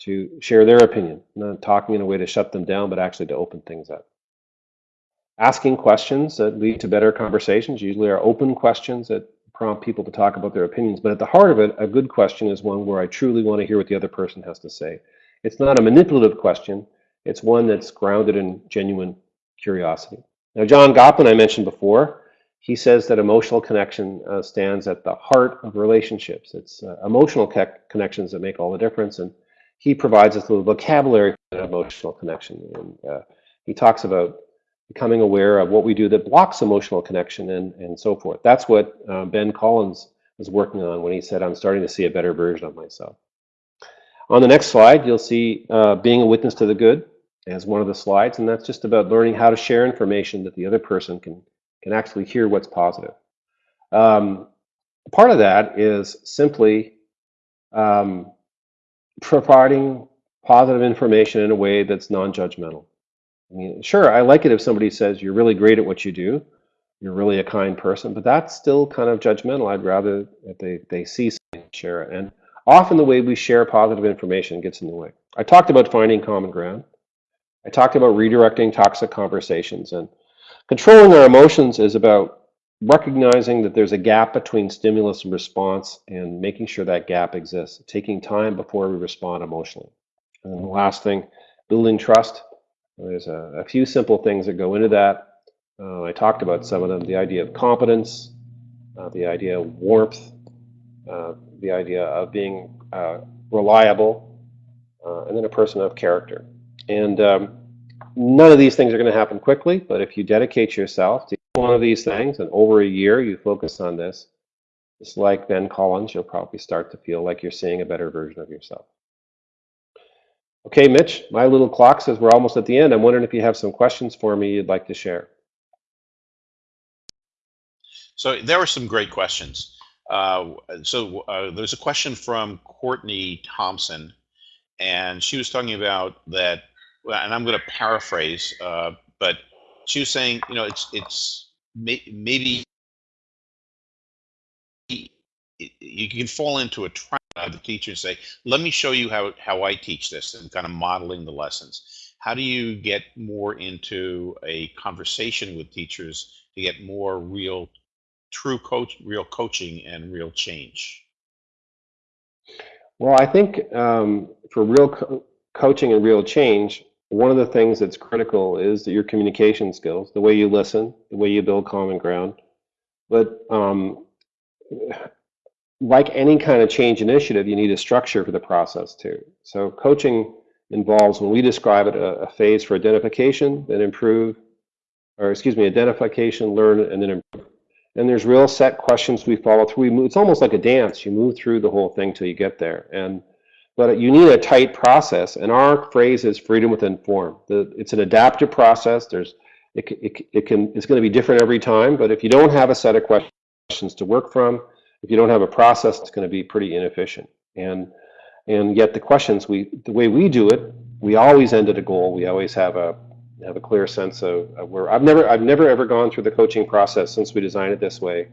to share their opinion, not talking in a way to shut them down, but actually to open things up. Asking questions that lead to better conversations usually are open questions that prompt people to talk about their opinions. But at the heart of it, a good question is one where I truly want to hear what the other person has to say. It's not a manipulative question. It's one that's grounded in genuine curiosity. Now, John Gottman, I mentioned before, he says that emotional connection uh, stands at the heart of relationships. It's uh, emotional connections that make all the difference. And he provides us with a vocabulary for emotional connection. And uh, he talks about becoming aware of what we do that blocks emotional connection and, and so forth. That's what uh, Ben Collins was working on when he said, I'm starting to see a better version of myself. On the next slide, you'll see uh, being a witness to the good as one of the slides, and that's just about learning how to share information that the other person can, can actually hear what's positive. Um, part of that is simply um, providing positive information in a way that's non-judgmental. I mean, sure, I like it if somebody says you're really great at what you do, you're really a kind person, but that's still kind of judgmental. I'd rather that they, they see something share it. And often the way we share positive information gets in the way. I talked about finding common ground. I talked about redirecting toxic conversations and controlling our emotions is about recognizing that there's a gap between stimulus and response and making sure that gap exists, taking time before we respond emotionally. And the last thing, building trust. There's a, a few simple things that go into that. Uh, I talked about some of them, the idea of competence, uh, the idea of warmth, uh, the idea of being uh, reliable, uh, and then a person of character. And um, none of these things are going to happen quickly, but if you dedicate yourself to one of these things, and over a year you focus on this, just like Ben Collins, you'll probably start to feel like you're seeing a better version of yourself. Okay, Mitch, my little clock says we're almost at the end. I'm wondering if you have some questions for me you'd like to share. So there were some great questions. Uh, so uh, there's a question from Courtney Thompson, and she was talking about that, and I'm going to paraphrase, uh, but she was saying, you know, it's it's may, maybe you can fall into a trap of the teacher and say, let me show you how, how I teach this and kind of modeling the lessons. How do you get more into a conversation with teachers to get more real, true coach, real coaching and real change? Well, I think um, for real co- coaching and real change, one of the things that's critical is your communication skills, the way you listen, the way you build common ground. But um, like any kind of change initiative, you need a structure for the process too. So coaching involves, when we describe it, a, a phase for identification, then improve, or excuse me, identification, learn, and then improve. And there's real set questions we follow through. We move, it's almost like a dance. You move through the whole thing till you get there. And but you need a tight process. And our phrase is freedom within form. The, it's an adaptive process. There's it, it, it can it's going to be different every time. But if you don't have a set of questions to work from, if you don't have a process, it's going to be pretty inefficient. And and yet the questions we the way we do it, we always end at a goal. We always have a have a clear sense of, of where I've never I've never ever gone through the coaching process since we designed it this way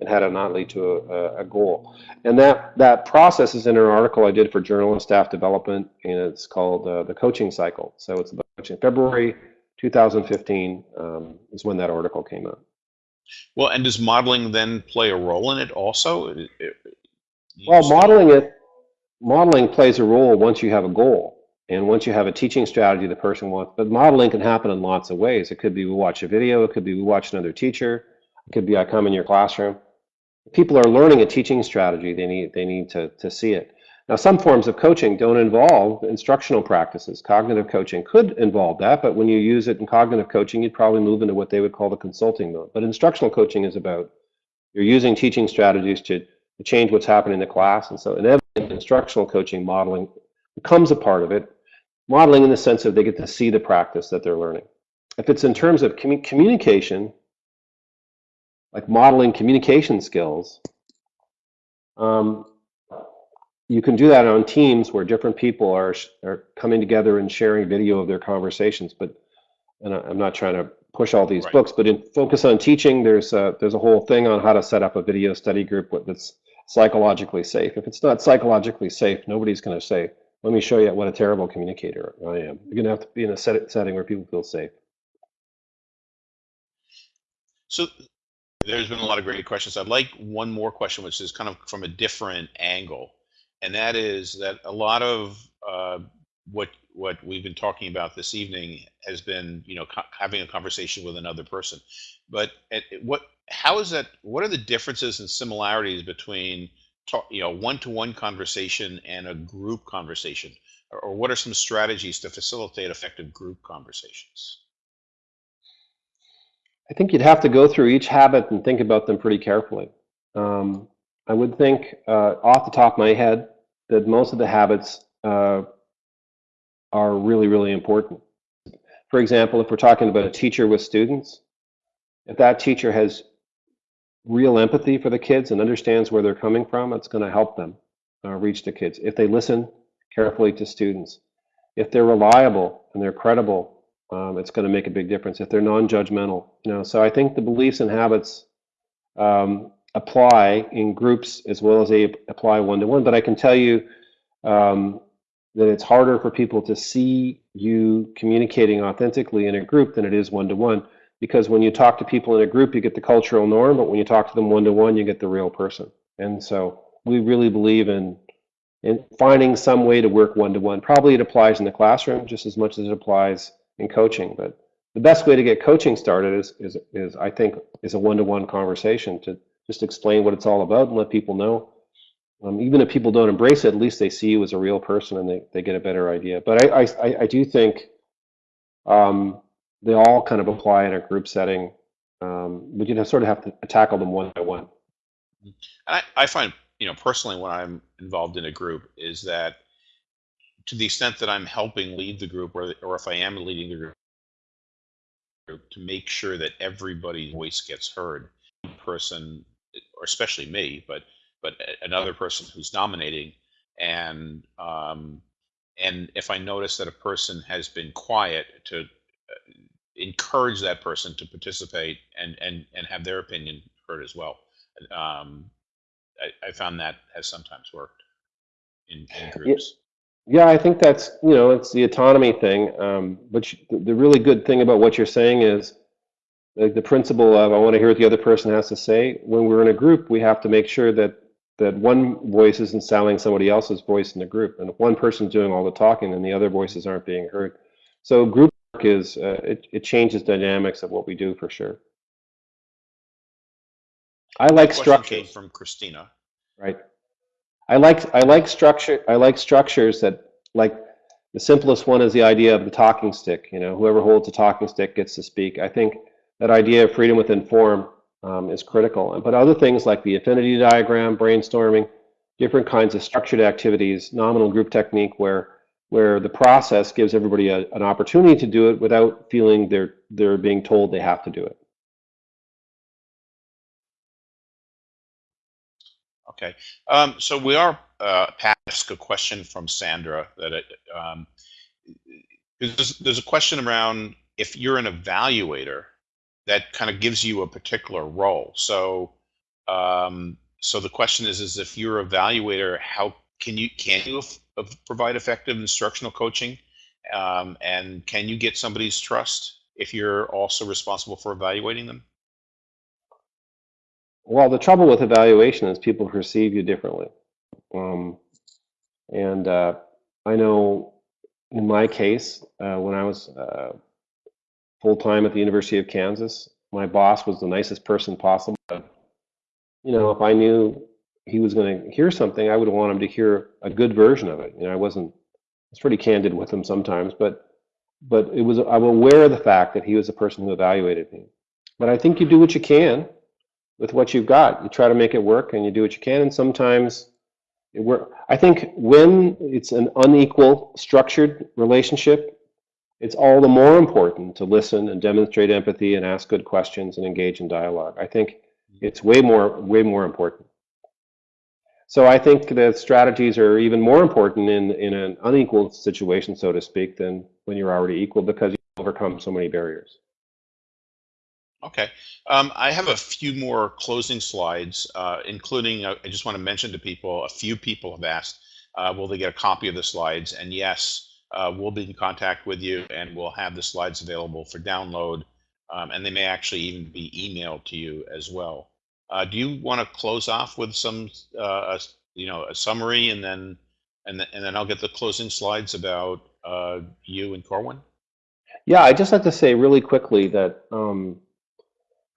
and had it not lead to a, a goal. And that that process is in an article I did for Journal and Staff Development, and it's called uh, the Coaching Cycle. So it's about February 2015 um, is when that article came out. Well, and does modeling then play a role in it also? It- it- Well, modeling it, modeling plays a role once you have a goal and once you have a teaching strategy the person wants. But modeling can happen in lots of ways. It could be we watch a video, it could be we watch another teacher, it could be I come in your classroom. People are learning a teaching strategy, they need they need to to see it. Now, some forms of coaching don't involve instructional practices. Cognitive coaching could involve that, but when you use it in cognitive coaching, you'd probably move into what they would call the consulting mode. But instructional coaching is about you're using teaching strategies to, to change what's happening in the class. And so inevitably, instructional coaching modeling becomes a part of it. Modeling in the sense of they get to see the practice that they're learning. If it's in terms of commu- communication, like modeling communication skills, um, you can do that on teams where different people are, are coming together and sharing video of their conversations. But and I- I'm not trying to push all these Right. books, but in focus on teaching, there's a, there's a whole thing on how to set up a video study group that's psychologically safe. If it's not psychologically safe, nobody's going to say, "Let me show you what a terrible communicator I am." You're going to have to be in a set, setting where people feel safe. So there's been a lot of great questions. I'd like one more question, which is kind of from a different angle, and that is that a lot of uh, what what we've been talking about this evening has been, you know, having a conversation with another person. But at, what, how is that? What are the differences and similarities between, talk, you know, one-to-one conversation and a group conversation, or, or what are some strategies to facilitate effective group conversations? I think you'd have to go through each habit and think about them pretty carefully. Um, I would think, uh, off the top of my head, that most of the habits uh, are really, really important. For example, if we're talking about a teacher with students, if that teacher has real empathy for the kids and understands where they're coming from, it's going to help them uh, reach the kids. If they listen carefully to students, if they're reliable and they're credible, um, it's going to make a big difference. If they're non-judgmental, you know, so I think the beliefs and habits um, apply in groups as well as they apply one-to-one. But I can tell you um, that it's harder for people to see you communicating authentically in a group than it is one-to-one. Because when you talk to people in a group, you get the cultural norm, but when you talk to them one-to-one, you get the real person. And so we really believe in in finding some way to work one-to-one. Probably it applies in the classroom just as much as it applies in coaching. But the best way to get coaching started is is is I think is a one-to-one conversation to just explain what it's all about and let people know. Um, even if people don't embrace it, at least they see you as a real person and they, they get a better idea. But I, I, I do think um, they all kind of apply in a group setting, um, but you sort of have to tackle them one by one. And I, I find, you know, personally, when I'm involved in a group, is that to the extent that I'm helping lead the group, or, or if I am leading the group, to make sure that everybody's voice gets heard, person, or especially me, but but another person who's nominating, and um, and if I notice that a person has been quiet, to uh, encourage that person to participate and and and have their opinion heard as well. Um, I, I found that has sometimes worked in, in groups. Yeah, I think that's, you know, it's the autonomy thing. Um, but the really good thing about what you're saying is like the principle of I want to hear what the other person has to say. When we're in a group, we have to make sure that that one voice isn't sounding somebody else's voice in the group, and if one person's doing all the talking, then the other voices aren't being heard. So group work is uh, it, it changes dynamics of what we do for sure. I like structure. from Christina. Right. I like I like structure. I like structures that like the simplest one is the idea of the talking stick. You know, whoever holds a talking stick gets to speak. I think that idea of freedom within form um, is critical. But other things like the affinity diagram, brainstorming, different kinds of structured activities, nominal group technique, where where the process gives everybody a, an opportunity to do it without feeling they're they're being told they have to do it. Okay, um, so we are uh, past a question from Sandra that it, um, there's, there's a question around if you're an evaluator that kind of gives you a particular role. So, um, so the question is, is if you're an evaluator, how can you can you provide effective instructional coaching, um, and can you get somebody's trust if you're also responsible for evaluating them? Well, the trouble with evaluation is people perceive you differently. Um, and uh, I know in my case, uh, when I was uh, full time at the University of Kansas, my boss was the nicest person possible. You know, if I knew he was going to hear something, I would want him to hear a good version of it. You know, I wasn't, I was pretty candid with him sometimes, but but it was I'm aware of the fact that he was the person who evaluated me. But I think you do what you can with what you've got. You try to make it work and you do what you can. And sometimes it work. I think when it's an unequal structured relationship, it's all the more important to listen and demonstrate empathy and ask good questions and engage in dialogue. I think mm-hmm. it's way more, way more important. So I think that strategies are even more important in, in an unequal situation, so to speak, than when you're already equal because you overcome so many barriers. Okay. Um, I have a few more closing slides, uh, including, uh, I just want to mention to people, a few people have asked, uh, will they get a copy of the slides? And yes, uh, we'll be in contact with you and we'll have the slides available for download. Um, and they may actually even be emailed to you as well. Uh, do you want to close off with some, uh, a, you know, a summary and then, and, and then I'll get the closing slides about you and Corwin? Yeah, I'd just like to say really quickly that um,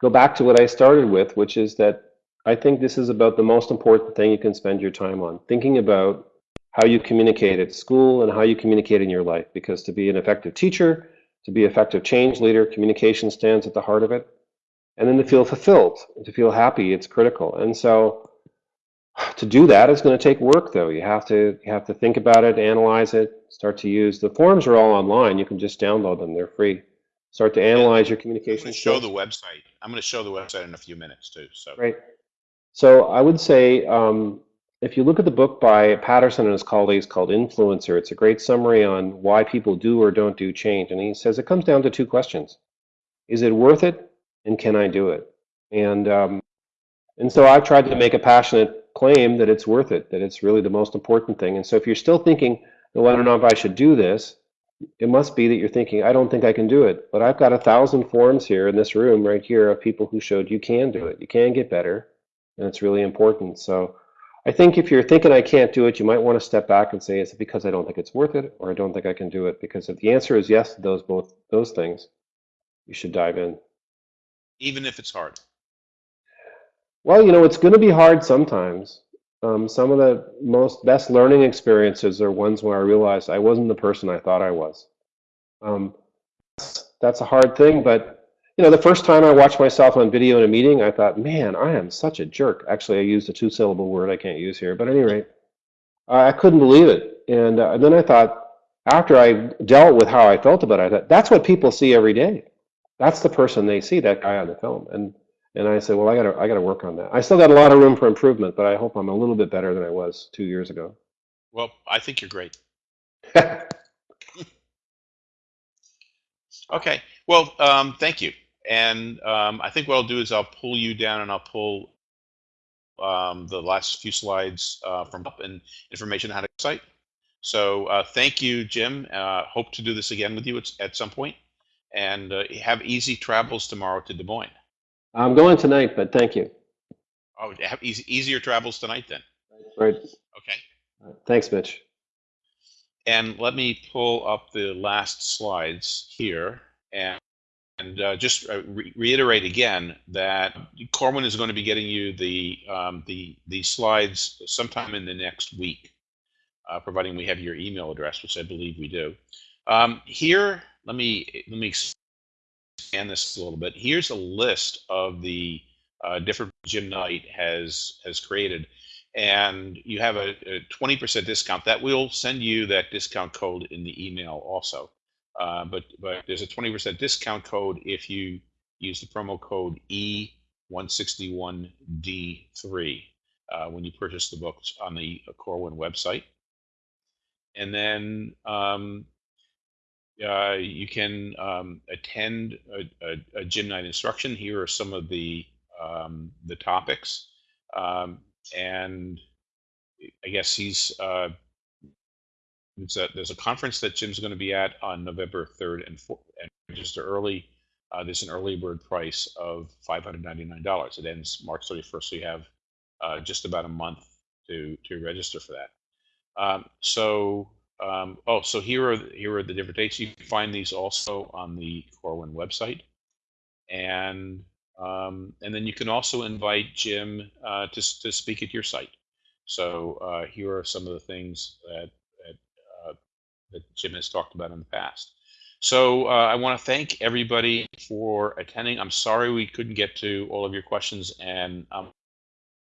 go back to what I started with, which is that I think this is about the most important thing you can spend your time on, thinking about how you communicate at school and how you communicate in your life. Because to be an effective teacher, to be effective change leader, communication stands at the heart of it. And then to feel fulfilled, to feel happy, it's critical. And so to do that is going to take work though. You have to you have to think about it, analyze it, start to use the forms are all online. You can just download them, they're free start to analyze your communication. I'm show the website. I'm going to show the website in a few minutes too. So right. So I would say um, if you look at the book by Patterson and his colleagues called Influencer, it's a great summary on why people do or don't do change. And he says it comes down to two questions: Is it worth it, and can I do it? And um, and so I've tried to make a passionate claim that it's worth it, that it's really the most important thing. And so if you're still thinking, well, I don't know if I should do this, it must be that you're thinking, I don't think I can do it. But I've got a thousand forms here in this room right here of people who showed you can do it. You can get better, and it's really important. So I think if you're thinking I can't do it, you might want to step back and say, is it because I don't think it's worth it, or I don't think I can do it? Because if the answer is yes to those both those things, you should dive in. Even if it's hard. Well, you know, it's going to be hard sometimes. Um, some of the most best learning experiences are ones where I realized I wasn't the person I thought I was. Um, that's a hard thing, but you know, the first time I watched myself on video in a meeting, I thought, man, I am such a jerk. Actually, I used a two-syllable word I can't use here, but at any rate, I couldn't believe it. And, uh, and then I thought, after I dealt with how I felt about it, I thought, that's what people see every day. That's the person they see, that guy on the film. And and I said, well, I got to I got to work on that. I still got a lot of room for improvement, but I hope I'm a little bit better than I was two years ago. Well, I think you're great. okay. Well, um, thank you. And um, I think what I'll do is I'll pull you down and I'll pull um, the last few slides uh, from up and information on how to site. So uh, thank you, Jim. Uh, hope to do this again with you at, at some point. And uh, have easy travels tomorrow to Des Moines. I'm going tonight, but thank you. Oh, have easy, easier travels tonight then. Right. Okay. Thanks, Mitch. And let me pull up the last slides here and, and uh, just uh, re reiterate again that Corwin is going to be getting you the, um, the, the slides sometime in the next week, uh, providing we have your email address, which I believe we do. Um, here, let me, let me expand this a little bit. Here's a list of the uh, different Jim Knight has, has created. And you have a, a 20% discount. That will send you that discount code in the email also. Uh, but but there's a 20% discount code if you use the promo code E161D3 uh, when you purchase the books on the Corwin website. And then um, uh, you can um, attend a, a, a Jim Knight instruction. Here are some of the um, the topics. Um, and I guess he's uh, a, there's a conference that Jim's going to be at on November 3rd and 4th, and register early. Uh, there's an early bird price of $599. It ends March 31st, so you have uh, just about a month to to register for that. Um, so um, oh, so here are here are the different dates. You can find these also on the Corwin website, and um, and then you can also invite Jim uh, to, to speak at your site. So uh, here are some of the things that, that, uh, that Jim has talked about in the past. So uh, I want to thank everybody for attending. I'm sorry we couldn't get to all of your questions, and I'm,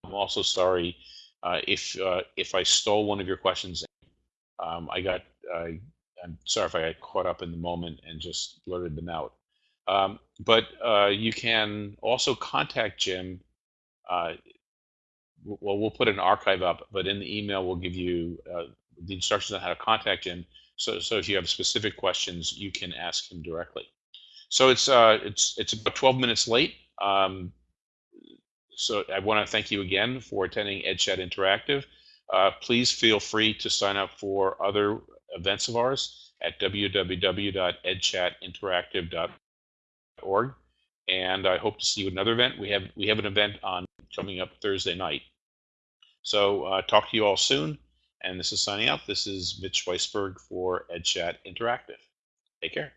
I'm also sorry uh, if uh, if I stole one of your questions. Um, I got I, I'm sorry if I got caught up in the moment and just blurted them out. Um, but uh, you can also contact Jim. Uh, well, we'll put an archive up, but in the email we'll give you uh, the instructions on how to contact him. So, so if you have specific questions, you can ask him directly. So it's uh, it's it's about 12 minutes late. Um, so I want to thank you again for attending EdChat Interactive. Uh, please feel free to sign up for other events of ours at www.edchatinteractive.org. And I hope to see you at another event. We have we have an event on coming up Thursday night. So uh, talk to you all soon. And this is signing out. This is Mitch Weisburgh for EdChat Interactive. Take care.